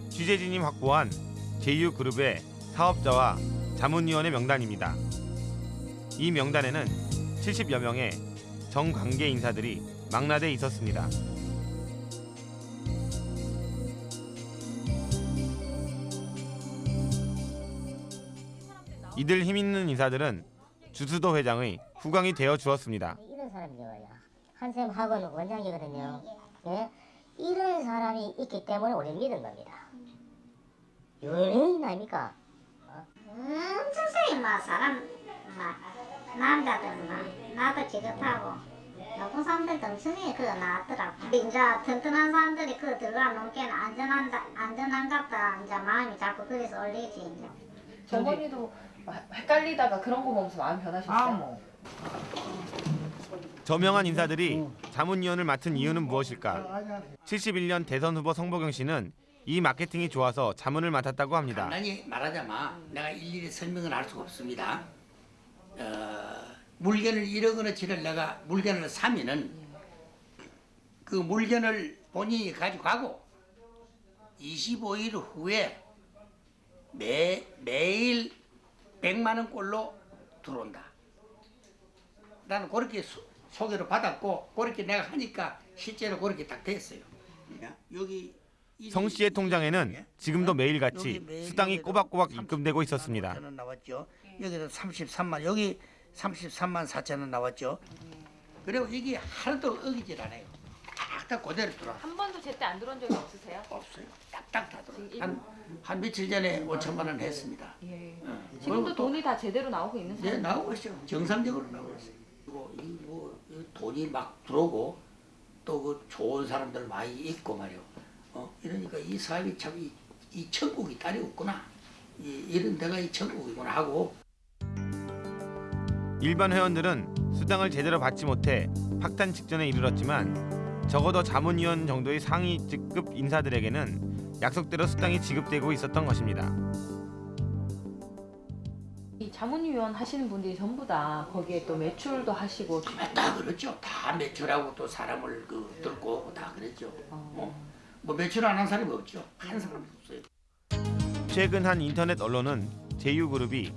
취재진이 확보한 제휴그룹의 사업자와 자문위원의 명단입니다. 이 명단에는 70여 명의 정관계 인사들이 망라돼 있었습니다. 이들 힘 있는 인사들은 주수도 회장의 후광이 되어 주었습니다. 이런 사람이요. 한샘 학원 원장이거든요. 예? 이런 사람이 있기 때문에 우리 믿은 겁니다. 유명인 아닙니까? 엄청 세이 막 사람 막 남자들 막 나도 기겁하고 높은 사람들도 엄청 그거 나왔더라고 이제 튼튼한 사람들이 그거 들어가 놓기에는 안전한다 안전한갑다 이제 마음이 자꾸 그래서 올리지 이제 어머니도 헷갈리다가 그런 거 보면서 마음 변하셨어요? 저명한 인사들이 자문위원을 맡은 이유는 무엇일까? 71년 대선 후보 성보경 씨는 이 마케팅이 좋아서 자문을 맡았다고 합니다. 간단히 말하자면 내가 일일이 설명을 할 수가 없습니다. 어, 물건을 1억 원어치를 내가 물건을 사면은 그 물건을 본인이 가지고 가고 25일 후에 매, 매일 100만 원 꼴로 들어온다. 나는 그렇게 소, 소개를 받았고 그렇게 내가 하니까 실제로 그렇게 딱 됐어요. 여기 성 씨의 통장에는 지금도 매일같이 여기 매일 수당이 꼬박꼬박 입금되고 있었습니다. 4천 원 나왔죠. 여기도 33만 여기 33만 4천 원 나왔죠. 그리고 이게 하나도 어기질 않아요. 딱딱 그대로 들어. 한 번도 제때 안 들어온 적이 없으세요? 없어요. 딱딱 다 들어. 한, 한 며칠 전에 5천만 원 했습니다. 예. 어. 지금도 또- 돈이 다 제대로 나오고 있는 네, 상황? 나오고 있어요. 정상적으로 나오고 있어요. 그리고 이 뭐, 이 돈이 막 들어오고 또 그 좋은 사람들 많이 있고 말이요. 어, 이러니까 이 사업이 참 이, 이 천국이 딸이 없구나. 이, 이런 데가 이 천국이구나 하고 일반 회원들은 수당을 제대로 받지 못해 확탄 직전에 이르렀지만 적어도 자문위원 정도의 상위 직급 인사들에게는 약속대로 수당이 지급되고 있었던 것입니다. 이 자문위원 하시는 분들이 전부 다 거기에 또 매출도 하시고 다 그렇죠. 다 매출하고 또 사람을 그 들고 오고 다 그랬죠. 어. 뭐 매출 안 한 사람이 없죠. 한 사람도 없어요. 최근 한 인터넷 언론은 제휴그룹이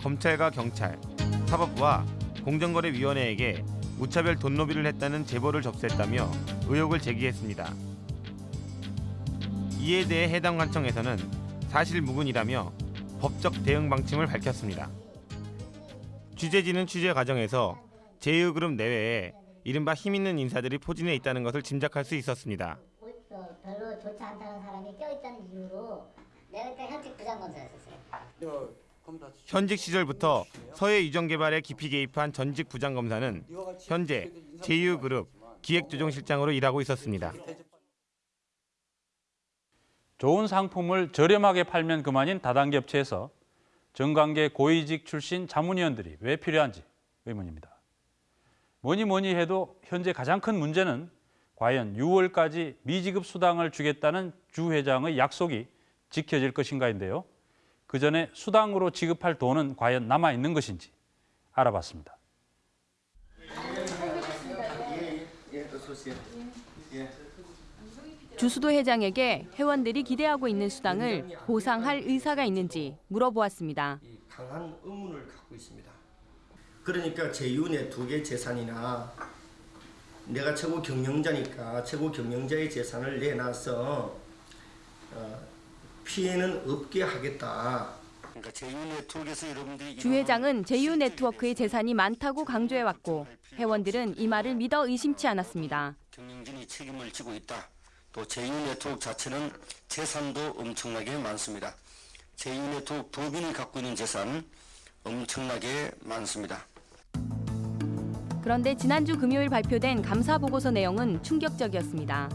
검찰과 경찰, 사법부와 공정거래위원회에게 무차별 돈노비를 했다는 제보를 접수했다며 의혹을 제기했습니다. 이에 대해 해당 관청에서는 사실 무근이라며 법적 대응 방침을 밝혔습니다. 취재진은 취재 과정에서 제휴그룹 내외에 이른바 힘 있는 인사들이 포진해 있다는 것을 짐작할 수 있었습니다. 어, 별로 좋지 않다는 사람이 껴있다는 이유로 내가 그때 현직 부장검사였었어요. 현직 시절부터 서해 유정 개발에 깊이 개입한 전직 부장검사는 현재 제휴그룹 기획조정실장으로 일하고 있었습니다. 좋은 상품을 저렴하게 팔면 그만인 다단계 업체에서 정관계 고위직 출신 자문위원들이 왜 필요한지 의문입니다. 뭐니 뭐니 해도 현재 가장 큰 문제는 과연 6월까지 미지급 수당을 주겠다는 주 회장의 약속이 지켜질 것인가인데요. 그 전에 수당으로 지급할 돈은 과연 남아 있는 것인지 알아봤습니다. 주수도 회장에게 회원들이 기대하고 있는 수당을 보상할 의사가 있는지 물어보았습니다. 강한 의문을 갖고 있습니다. 그러니까 제윤의 두 개 재산이나 내가 최고 경영자니까 최고 경영자의 재산을 내놔서 어, 피해는 없게 하겠다. 그러니까 주 회장은 제휴 네트워크의 재산이 많다고 강조해왔고 회원들은 이 말을 믿어 의심치 않았습니다. 경영진이 책임을 지고 있다. 또 제휴 네트워크 자체는 재산도 엄청나게 많습니다. 제휴 네트워크 법인이 갖고 있는 재산 엄청나게 많습니다. 그런데 지난주 금요일 발표된 감사 보고서 내용은 충격적이었습니다.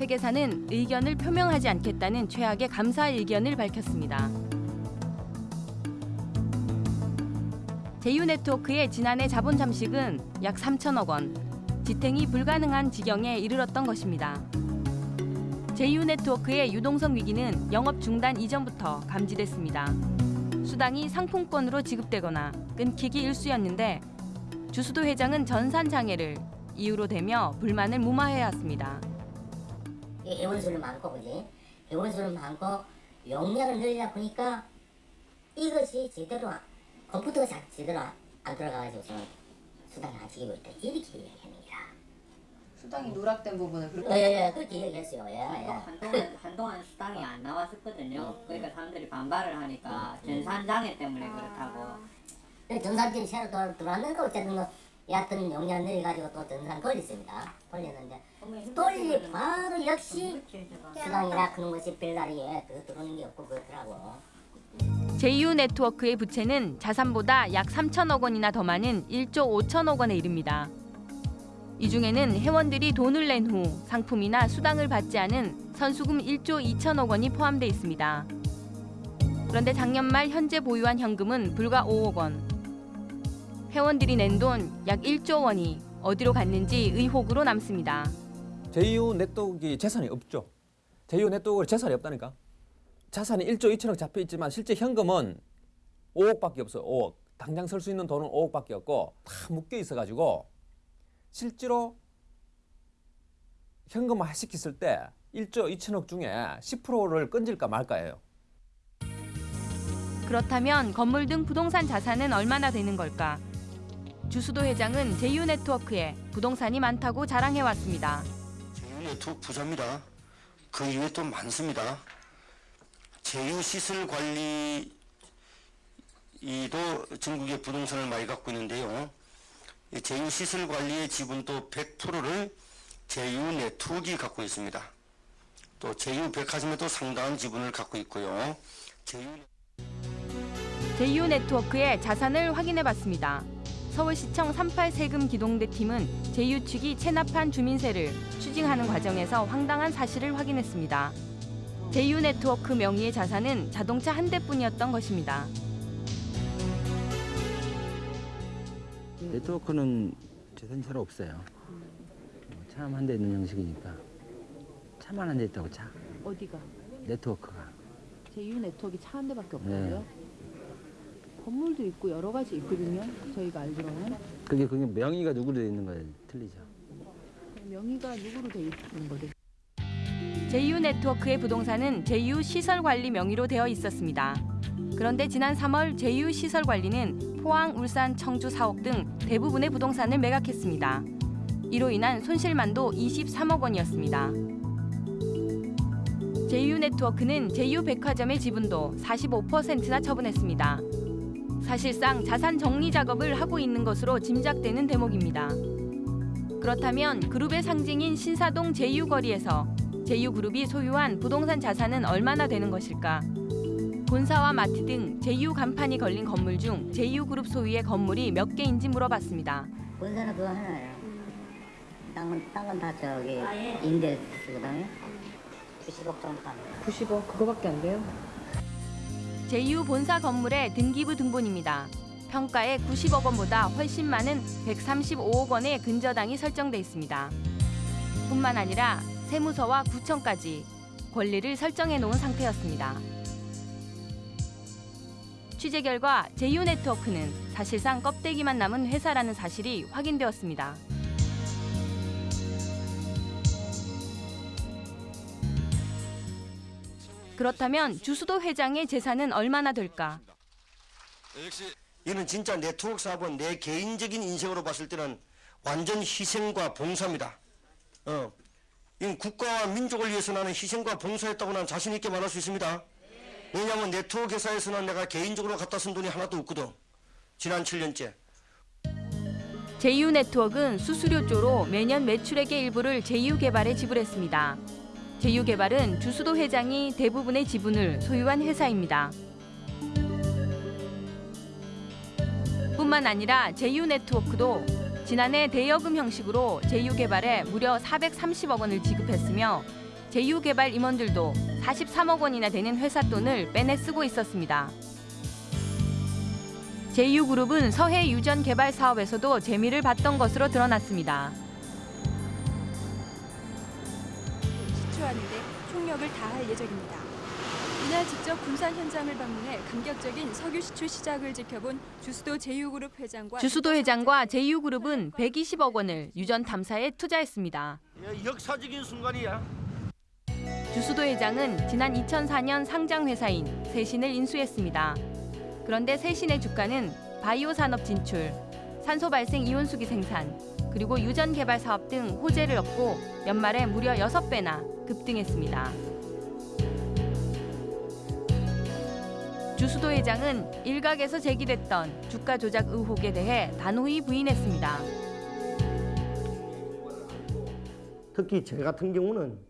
회계사는 의견을 표명하지 않겠다는 최악의 감사 의견을 밝혔습니다. 제휴 네트워크의 지난해 자본 잠식은 약 3천억 원, 지탱이 불가능한 지경에 이르렀던 것입니다. 제휴 네트워크의 유동성 위기는 영업 중단 이전부터 감지됐습니다. 수당이 상품권으로 지급되거나 끊기기 일쑤였는데 주수도 회장은 전산 장애를 이유로 대며 불만을 무마해왔습니다. 이 회원수는 많고 그지? 회원수는 많고 용량을 늘리다 보니까 이것이 제대로 안- 컴퓨터가 자- 제대로 안- 안 돌아가가지고 수당이 안 지키고 있다 이렇게. 수당이 누락된 부분을 그렇게 예예 그렇게 얘기했어요. 예, 예. 한동안, 한동안 수당이 안 나왔었거든요. 그러니까 사람들이 반발을 하니까 전산장애 때문에 그렇다고. 전산진이 새로 돌- 들어왔는 거 어쨌든 뭐 얕은 용량 늘려가지고 또 전산 돌렸습니다. 돌렸는데 돌리 바로 역시 수당이나 그런 것이 별다리에 더 들어오는 게 없고 그렇더라고. 제휴 네트워크의 부채는 자산보다 약 3천억 원이나 더 많은 1조 5천억 원에 이릅니다. 이 중에는 회원들이 돈을 낸 후 상품이나 수당을 받지 않은 선수금 1조 2천억 원이 포함돼 있습니다. 그런데 작년 말 현재 보유한 현금은 불과 5억 원. 회원들이 낸 돈 약 1조 원이 어디로 갔는지 의혹으로 남습니다. 제휴 네트워크 재산이 없죠. 제휴 네트워크 재산이 없다니까. 자산이 1조 2천억 잡혀 있지만 실제 현금은 5억밖에 없어요. 5억. 당장 쓸 수 있는 돈은 5억밖에 없고 다 묶여 있어 가지고 실제로 현금화 시켰을 때 1조 2천억 중에 10%를 건질까 말까예요. 그렇다면 건물 등 부동산 자산은 얼마나 되는 걸까? 주수도 회장은 제휴 네트워크에 부동산이 많다고 자랑해왔습니다. 제휴 네트워크 부자입니다. 그 이외에 또 많습니다. 제휴 시설 관리도 전국의 부동산을 많이 갖고 있는데요. 이 제휴 시설 관리의 지분도 100%를 제휴 네트워크가 갖고 있습니다. 또 제휴 백화점에도 상당한 지분을 갖고 있고요. 제휴 제휴 네트워크의 자산을 확인해봤습니다. 서울시청 38 세금 기동대 팀은 제휴 측이 체납한 주민세를 추징하는 과정에서 황당한 사실을 확인했습니다. 제휴 네트워크 명의의 자산은 자동차 한 대뿐이었던 것입니다. 네트워크는 재산이 잘 없어요. 차만 한 대 있는 형식이니까 차만 한 대 있다고 차 어디가? 네트워크가 제휴 네트워크 차 한 대밖에 네. 없다고요? 건물도 있고 여러 가지 있거든요. 저희가 알기로는 그게 그게 명의가 누구로 돼 있는 거예요 틀리죠. 명의가 누구로 돼 있는 거죠? 제휴 네트워크의 부동산은 제휴 시설 관리 명의로 되어 있었습니다. 그런데 지난 3월 제휴 시설 관리는 포항, 울산, 청주, 사옥 등 대부분의 부동산을 매각했습니다. 이로 인한 손실만도 23억 원이었습니다. 제휴네트워크는 제휴백화점의 지분도 45%나 처분했습니다. 사실상 자산 정리 작업을 하고 있는 것으로 짐작되는 대목입니다. 그렇다면 그룹의 상징인 신사동 제휴거리에서 제휴그룹이 소유한 부동산 자산은 얼마나 되는 것일까? 본사와 마트 등 제휴 간판이 걸린 건물 중 제휴그룹 소유의 건물이 몇 개인지 물어봤습니다. 본사는 그거 하나예요. 땅은 땅은 다 저기 임대 쓰거든요. 90억 정도 합니다. 90억 그거밖에 안 돼요? 제휴 본사 건물의 등기부 등본입니다. 평가에 90억 원보다 훨씬 많은 135억 원의 근저당이 설정돼 있습니다. 뿐만 아니라 세무서와 구청까지 권리를 설정해 놓은 상태였습니다. 취재 결과 제휴 네트워크는 사실상 껍데기만 남은 회사라는 사실이 확인되었습니다. 그렇다면 주수도 회장의 재산은 얼마나 될까? 이는 진짜 네트워크 사업은 내 개인적인 인생으로 봤을 때는 완전 희생과 봉사입니다. 어, 이건 국가와 민족을 위해서 나는 희생과 봉사했다고 난 자신 있게 말할 수 있습니다. 왜냐하면 네트워크 회사에서는 내가 개인적으로 갖다 쓴 돈이 하나도 없거든. 지난 7년째. 제휴네트워크는 수수료조로 매년 매출액의 일부를 제휴개발에 지불했습니다. 제휴개발은 주수도 회장이 대부분의 지분을 소유한 회사입니다. 뿐만 아니라 제휴네트워크도 지난해 대여금 형식으로 제휴개발에 무려 430억 원을 지급했으며 제휴개발 임원들도 43억 원이나 되는 회사 돈을 빼내 쓰고 있었습니다. 제휴그룹은 서해 유전 개발 사업에서도 재미를 봤던 것으로 드러났습니다. 시추하는데 총력을 다할 예정입니다. 이날 직접 군산 현장을 방문해 감격적인 석유 시추 시작을 지켜본 주수도 제휴그룹 회장과 주수도 회장과 제휴그룹은 120억 원을 유전 탐사에 투자했습니다. 역사적인 순간이야. 주수도 회장은 지난 2004년 상장 회사인 세신을 인수했습니다. 그런데 세신의 주가는 바이오 산업 진출, 산소 발생 이온수기 생산, 그리고 유전 개발 사업 등 호재를 얻고 연말에 무려 6배나 급등했습니다. 주수도 회장은 일각에서 제기됐던 주가 조작 의혹에 대해 단호히 부인했습니다. 특히 제 같은 경우는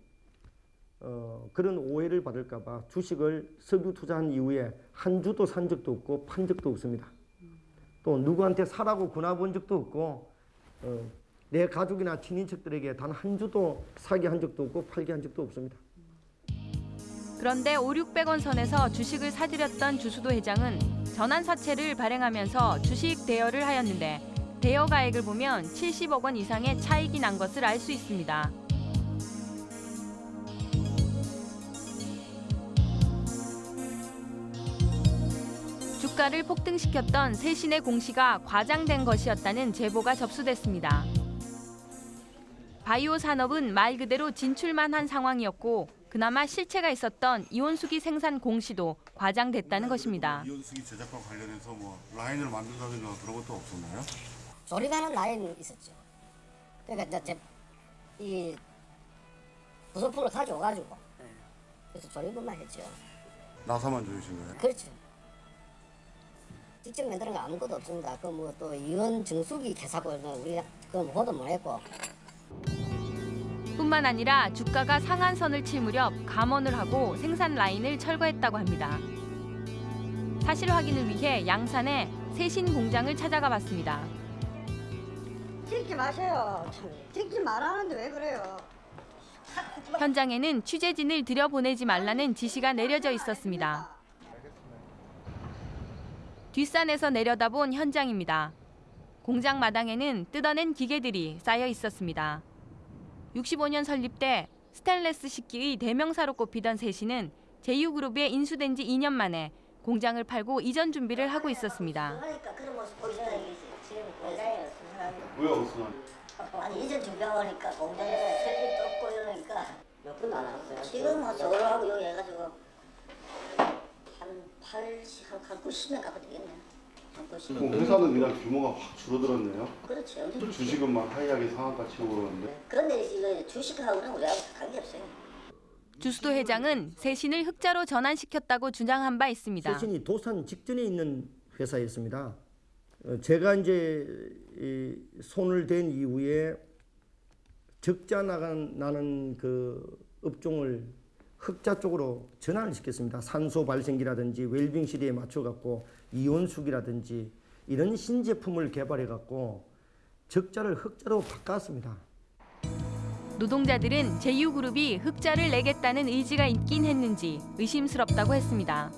어, 그런 오해를 받을까봐 주식을 석유 투자한 이후에 한 주도 산 적도 없고 판 적도 없습니다. 또 누구한테 사라고 권해본 적도 없고 어, 내 가족이나 친인척들에게 단 한 주도 사게 한 적도 없고 팔게 한 적도 없습니다. 그런데 5, 600원 선에서 주식을 사들였던 주수도 회장은 전환 사채를 발행하면서 주식 대여를 하였는데 대여 가액을 보면 70억 원 이상의 차익이 난 것을 알 수 있습니다. 주가를 폭등시켰던 세신의 공시가 과장된 것이었다는 제보가 접수됐습니다. 바이오 산업은 말 그대로 진출만 한 상황이었고 그나마 실체가 있었던 이온수기 생산 공시도 과장됐다는 것입니다. 이온수기 제작과 관련해서 뭐 라인을 만든다든가 그런 것도 없었나요? 조립하는 라인이 있었죠. 그러니까 이제 제- 이 부속품을 가져와가지고 그래서 조립만 했죠. 나사만 조이신 거예요? 그렇죠. 직접 만드는 거 아무것도 없습니다. 그 뭐 또 이원 정수기 개사고는 우리 그 보도 못 했고 뿐만 아니라 주가가 상한선을 칠 무렵 감원을 하고 생산 라인을 철거했다고 합니다. 사실 확인을 위해 양산에 세신 공장을 찾아가 봤습니다. 찍지 마세요. 참, 찍지 말라는데 왜 그래요? 현장에는 취재진을 들여보내지 말라는 지시가 내려져 있었습니다. 뒷산에서 내려다본 현장입니다. 공장 마당에는 뜯어낸 기계들이 쌓여 있었습니다. 65년 설립 때 스테인레스 식기의 대명사로 꼽히던 세신은 제휴그룹에 인수된 지 2년 만에 공장을 팔고 이전 준비를 하고 있었습니다. 이전 공장에 이러니까 몇안 왔어요. 지금 뭐 하고 여기 해가지고 한 80, 한 90년 가까이 되겠네요. 뭐 회사는 그냥 규모가 확 줄어들었네요. 그렇죠. 주식은만 하이하게 상한가 치고 그러는데. 그런데 이거 주식하고는 우리하고 관계없어요. 주수도 회장은 세신을 흑자로 전환시켰다고 주장한 바 있습니다. 세신이 도산 직전에 있는 회사였습니다. 어, 제가 이제 이 손을 댄 이후에 적자 나간 나는 그 업종을 흑자 쪽으로 전환을 시켰습니다. 산소 발생기라든지 웰빙 시리에 맞춰 갖고 이온수기라든지 이런 신제품을 개발해 갖고 적자를 흑자로 바꿨습니다. 노동자들은 제휴그룹이 흑자를 내겠다는 의지가 있긴 했는지 의심스럽다고 했습니다.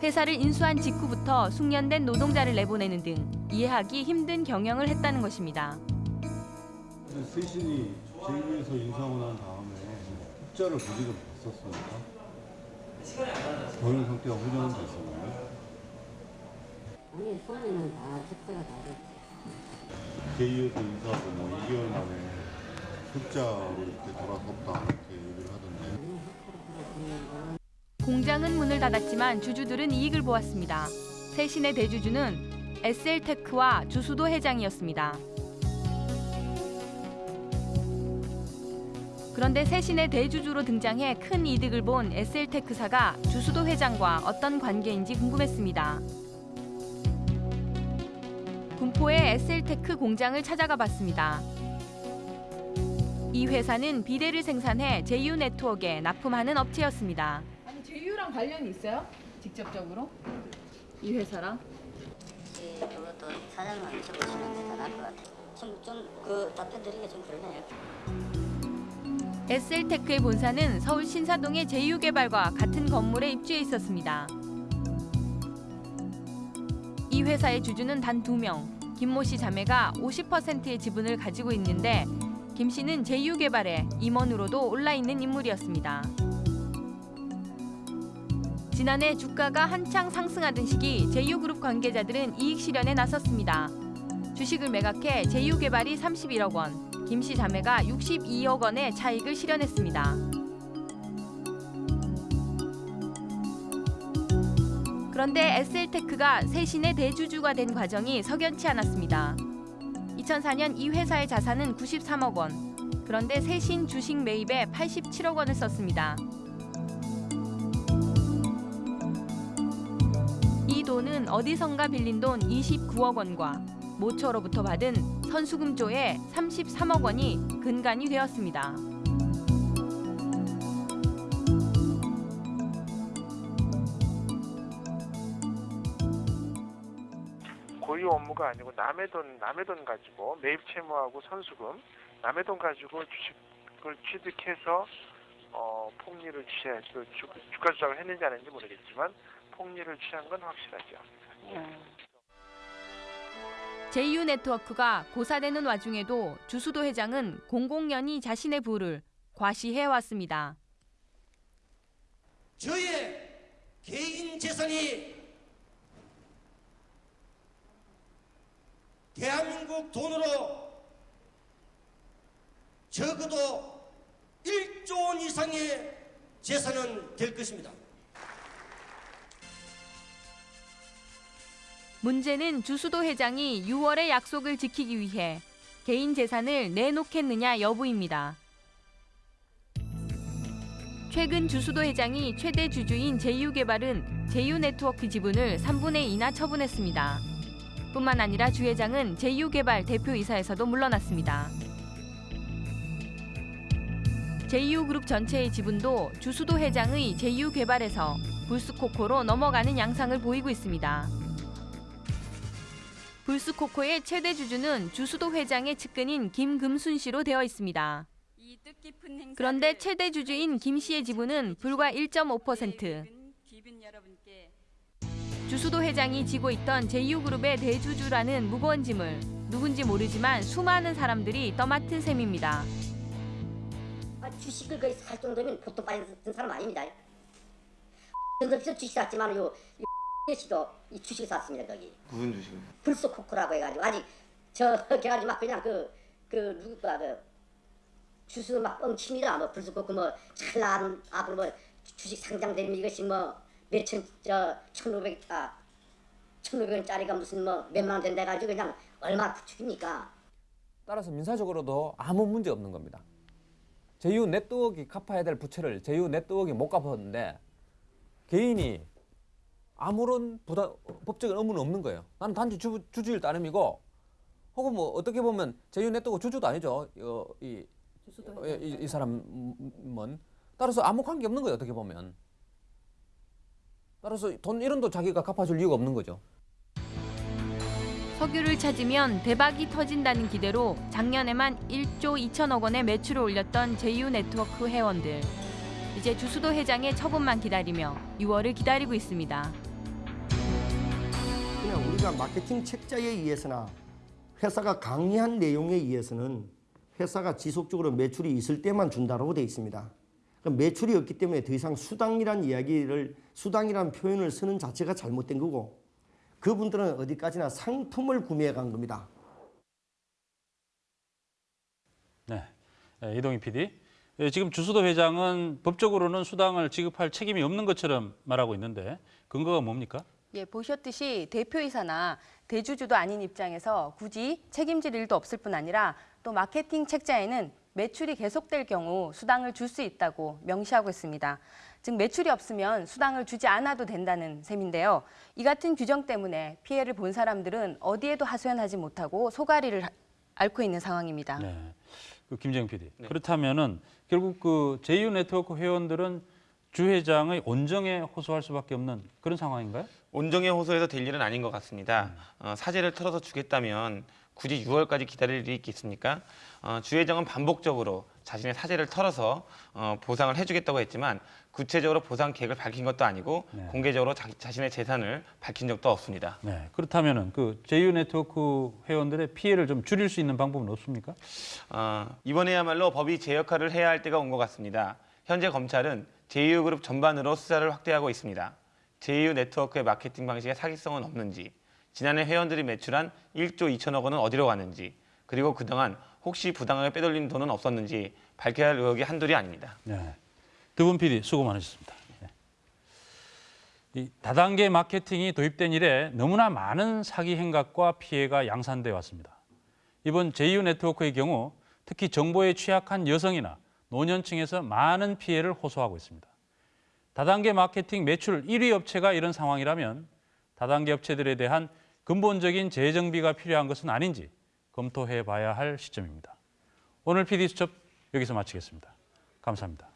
회사를 인수한 직후부터 숙련된 노동자를 내보내는 등 이해하기 힘든 경영을 했다는 것입니다. 세신이 제휴에서 인수하고 난 다음에 흑자를 보지를 못했었습니까? 경영 상태가 호전은 됐었나요? 아니 손에는 다 적자가 다 됐지. 제휴에서 인수하고 뭐 2개월 만에 흑자로 이렇게 돌아섰다 이렇게 얘기를 하던데. 공장은 문을 닫았지만 주주들은 이익을 보았습니다. 세신의 대주주는 SL테크와 주수도 회장이었습니다. 그런데 세신의 대주주로 등장해 큰 이득을 본 SL테크사가 주수도 회장과 어떤 관계인지 궁금했습니다. 군포의 SL테크 공장을 찾아가 봤습니다. 이 회사는 비데를 생산해 제휴 네트워크에 납품하는 업체였습니다. 아니 제휴랑 관련이 있어요? 직접적으로? 이 회사랑? 예, 그것도 사장님한테 적으시는 게 더 나을 것 같아요. 좀좀그 답변 드리기 좀 그러네요. SL테크의 본사는 서울 신사동의 제휴개발과 같은 건물에 입주해 있었습니다. 이 회사의 주주는 단 두 명. 김모 씨 자매가 50%의 지분을 가지고 있는데 김 씨는 제휴개발에 임원으로도 올라 있는 인물이었습니다. 지난해 주가가 한창 상승하던 시기 제휴그룹 관계자들은 이익 실현에 나섰습니다. 주식을 매각해 제휴개발이 31억 원, 김씨 자매가 62억 원의 차익을 실현했습니다. 그런데 SL테크가 세신의 대주주가 된 과정이 석연치 않았습니다. 2004년 이 회사의 자산은 93억 원. 그런데 세신 주식 매입에 87억 원을 썼습니다. 이 돈은 어디선가 빌린 돈 29억 원과 모처로부터 받은 선수금조의 33억 원이 근간이 되었습니다. 고유 업무가 아니고 남의 돈 남의 돈 가지고 매입 채무하고 선수금 남의 돈 가지고 주식을 취득해서 어, 폭리를 취해 그 주, 주가 조작을 했는지 안 했는지 모르겠지만 폭리를 취한 건 확실하죠. 제 휴 네트워크가 고사되는 와중에도 주수도 회장은 공공연히 자신의 부를 과시해 왔습니다. 저의 개인 재산이 대한민국 돈으로 적어도 1조 원 이상의 재산은 될 것입니다. 문제는 주수도 회장이 6월의 약속을 지키기 위해 개인 재산을 내놓겠느냐 여부입니다. 최근 주수도 회장이 최대 주주인 제휴개발은 제휴네트워크 지분을 3분의 2나 처분했습니다. 뿐만 아니라 주 회장은 제휴개발 대표이사에서도 물러났습니다. 제휴그룹 전체의 지분도 주수도 회장의 제휴개발에서 불스코코로 넘어가는 양상을 보이고 있습니다. 불스코코의 최대 주주는 주수도 회장의 측근인 김금순 씨로 되어 있습니다. 그런데 최대 주주인 김 씨의 지분은 불과 1.5%. 주수도 회장이 지고 있던 제휴그룹의 대주주라는 무거운 짐을 누군지 모르지만 수많은 사람들이 떠맡은 셈입니다. 아, 주식을 거의 살 정도면 보통 빨리 든 사람 아닙니다. 전설에서 주식 샀지만 요, 요 씨도 이 주식을 샀습니다 거기. 무슨 주식을? 불소 코코라고 해가지고 아직 저 걔가 막 그냥 그 그 누구가 그 주스 막 뻥칩니다. 뭐 불소 코코 뭐 찰나 앞으로 뭐 주식 상장되면 이것이 뭐 몇천 저 천오백 아 천오백 원짜리가 무슨 뭐 몇만 원 된다 가지고 그냥 얼마 부축입니까? 따라서 민사적으로도 아무 문제 없는 겁니다. 제휴 네트워크가 갚아야 될 부채를 제휴 네트워크가 못 갚았는데 개인이 아무런 부담, 법적인 의무는 없는 거예요. 나는 단지 주, 주주일 따름이고 혹은 뭐 어떻게 보면 제휴 네트워크 주주도 아니죠. 어, 이, 어, 이, 이 사람은 따라서 아무 관계 없는 거예요. 어떻게 보면. 따라서 돈 1원도 자기가 갚아줄 이유가 없는 거죠. 석유를 찾으면 대박이 터진다는 기대로 작년에만 1조 2천억 원의 매출을 올렸던 제휴 네트워크 회원들. 이제 주수도 회장의 처분만 기다리며 6월을 기다리고 있습니다. 우리가 마케팅 책자에 의해서나 회사가 강의한 내용에 의해서는 회사가 지속적으로 매출이 있을 때만 준다고 되어 있습니다. 그럼 매출이 없기 때문에 더 이상 수당이란 이야기를 수당이란 표현을 쓰는 자체가 잘못된 거고 그분들은 어디까지나 상품을 구매해 간 겁니다. 네, 예, 이동희 PD. 예, 지금 주수도 회장은 법적으로는 수당을 지급할 책임이 없는 것처럼 말하고 있는데 근거가 뭡니까? 예, 보셨듯이 대표이사나 대주주도 아닌 입장에서 굳이 책임질 일도 없을 뿐 아니라 또 마케팅 책자에는 매출이 계속될 경우 수당을 줄 수 있다고 명시하고 있습니다. 즉 매출이 없으면 수당을 주지 않아도 된다는 셈인데요. 이 같은 규정 때문에 피해를 본 사람들은 어디에도 하소연하지 못하고 소가리를 앓고 있는 상황입니다. 네. 그 김정 PD. 그렇다면은 결국 그 제휴 네트워크 회원들은 주 회장의 온정에 호소할 수밖에 없는 그런 상황인가요? 온정에 호소해서 될 일은 아닌 것 같습니다. 어, 사재를 털어서 주겠다면 굳이 6월까지 기다릴 일이 있겠습니까? 어, 주 회장은 반복적으로 자신의 사재를 털어서 어, 보상을 해주겠다고 했지만 구체적으로 보상 계획을 밝힌 것도 아니고 공개적으로 자, 자신의 재산을 밝힌 적도 없습니다. 네. 그렇다면은 그 제휴 네트워크 회원들의 피해를 좀 줄일 수 있는 방법은 없습니까? 어, 이번에야말로 법이 제 역할을 해야 할 때가 온 것 같습니다. 현재 검찰은 제휴그룹 전반으로 수사를 확대하고 있습니다. 제휴 네트워크의 마케팅 방식에 사기성은 없는지, 지난해 회원들이 매출한 1조 2천억 원은 어디로 갔는지, 그리고 그동안 혹시 부당하게 빼돌린 돈은 없었는지 밝혀야 할 의혹이 한둘이 아닙니다. 네. 두분 PD 수고 많으셨습니다. 네. 이 다단계 마케팅이 도입된 이래 너무나 많은 사기 행각과 피해가 양산돼 왔습니다. 이번 제휴 네트워크의 경우 특히 정보에 취약한 여성이나 노년층에서 많은 피해를 호소하고 있습니다. 다단계 마케팅 매출 1위 업체가 이런 상황이라면 다단계 업체들에 대한 근본적인 재정비가 필요한 것은 아닌지 검토해 봐야 할 시점입니다. 오늘 PD 수첩 여기서 마치겠습니다. 감사합니다.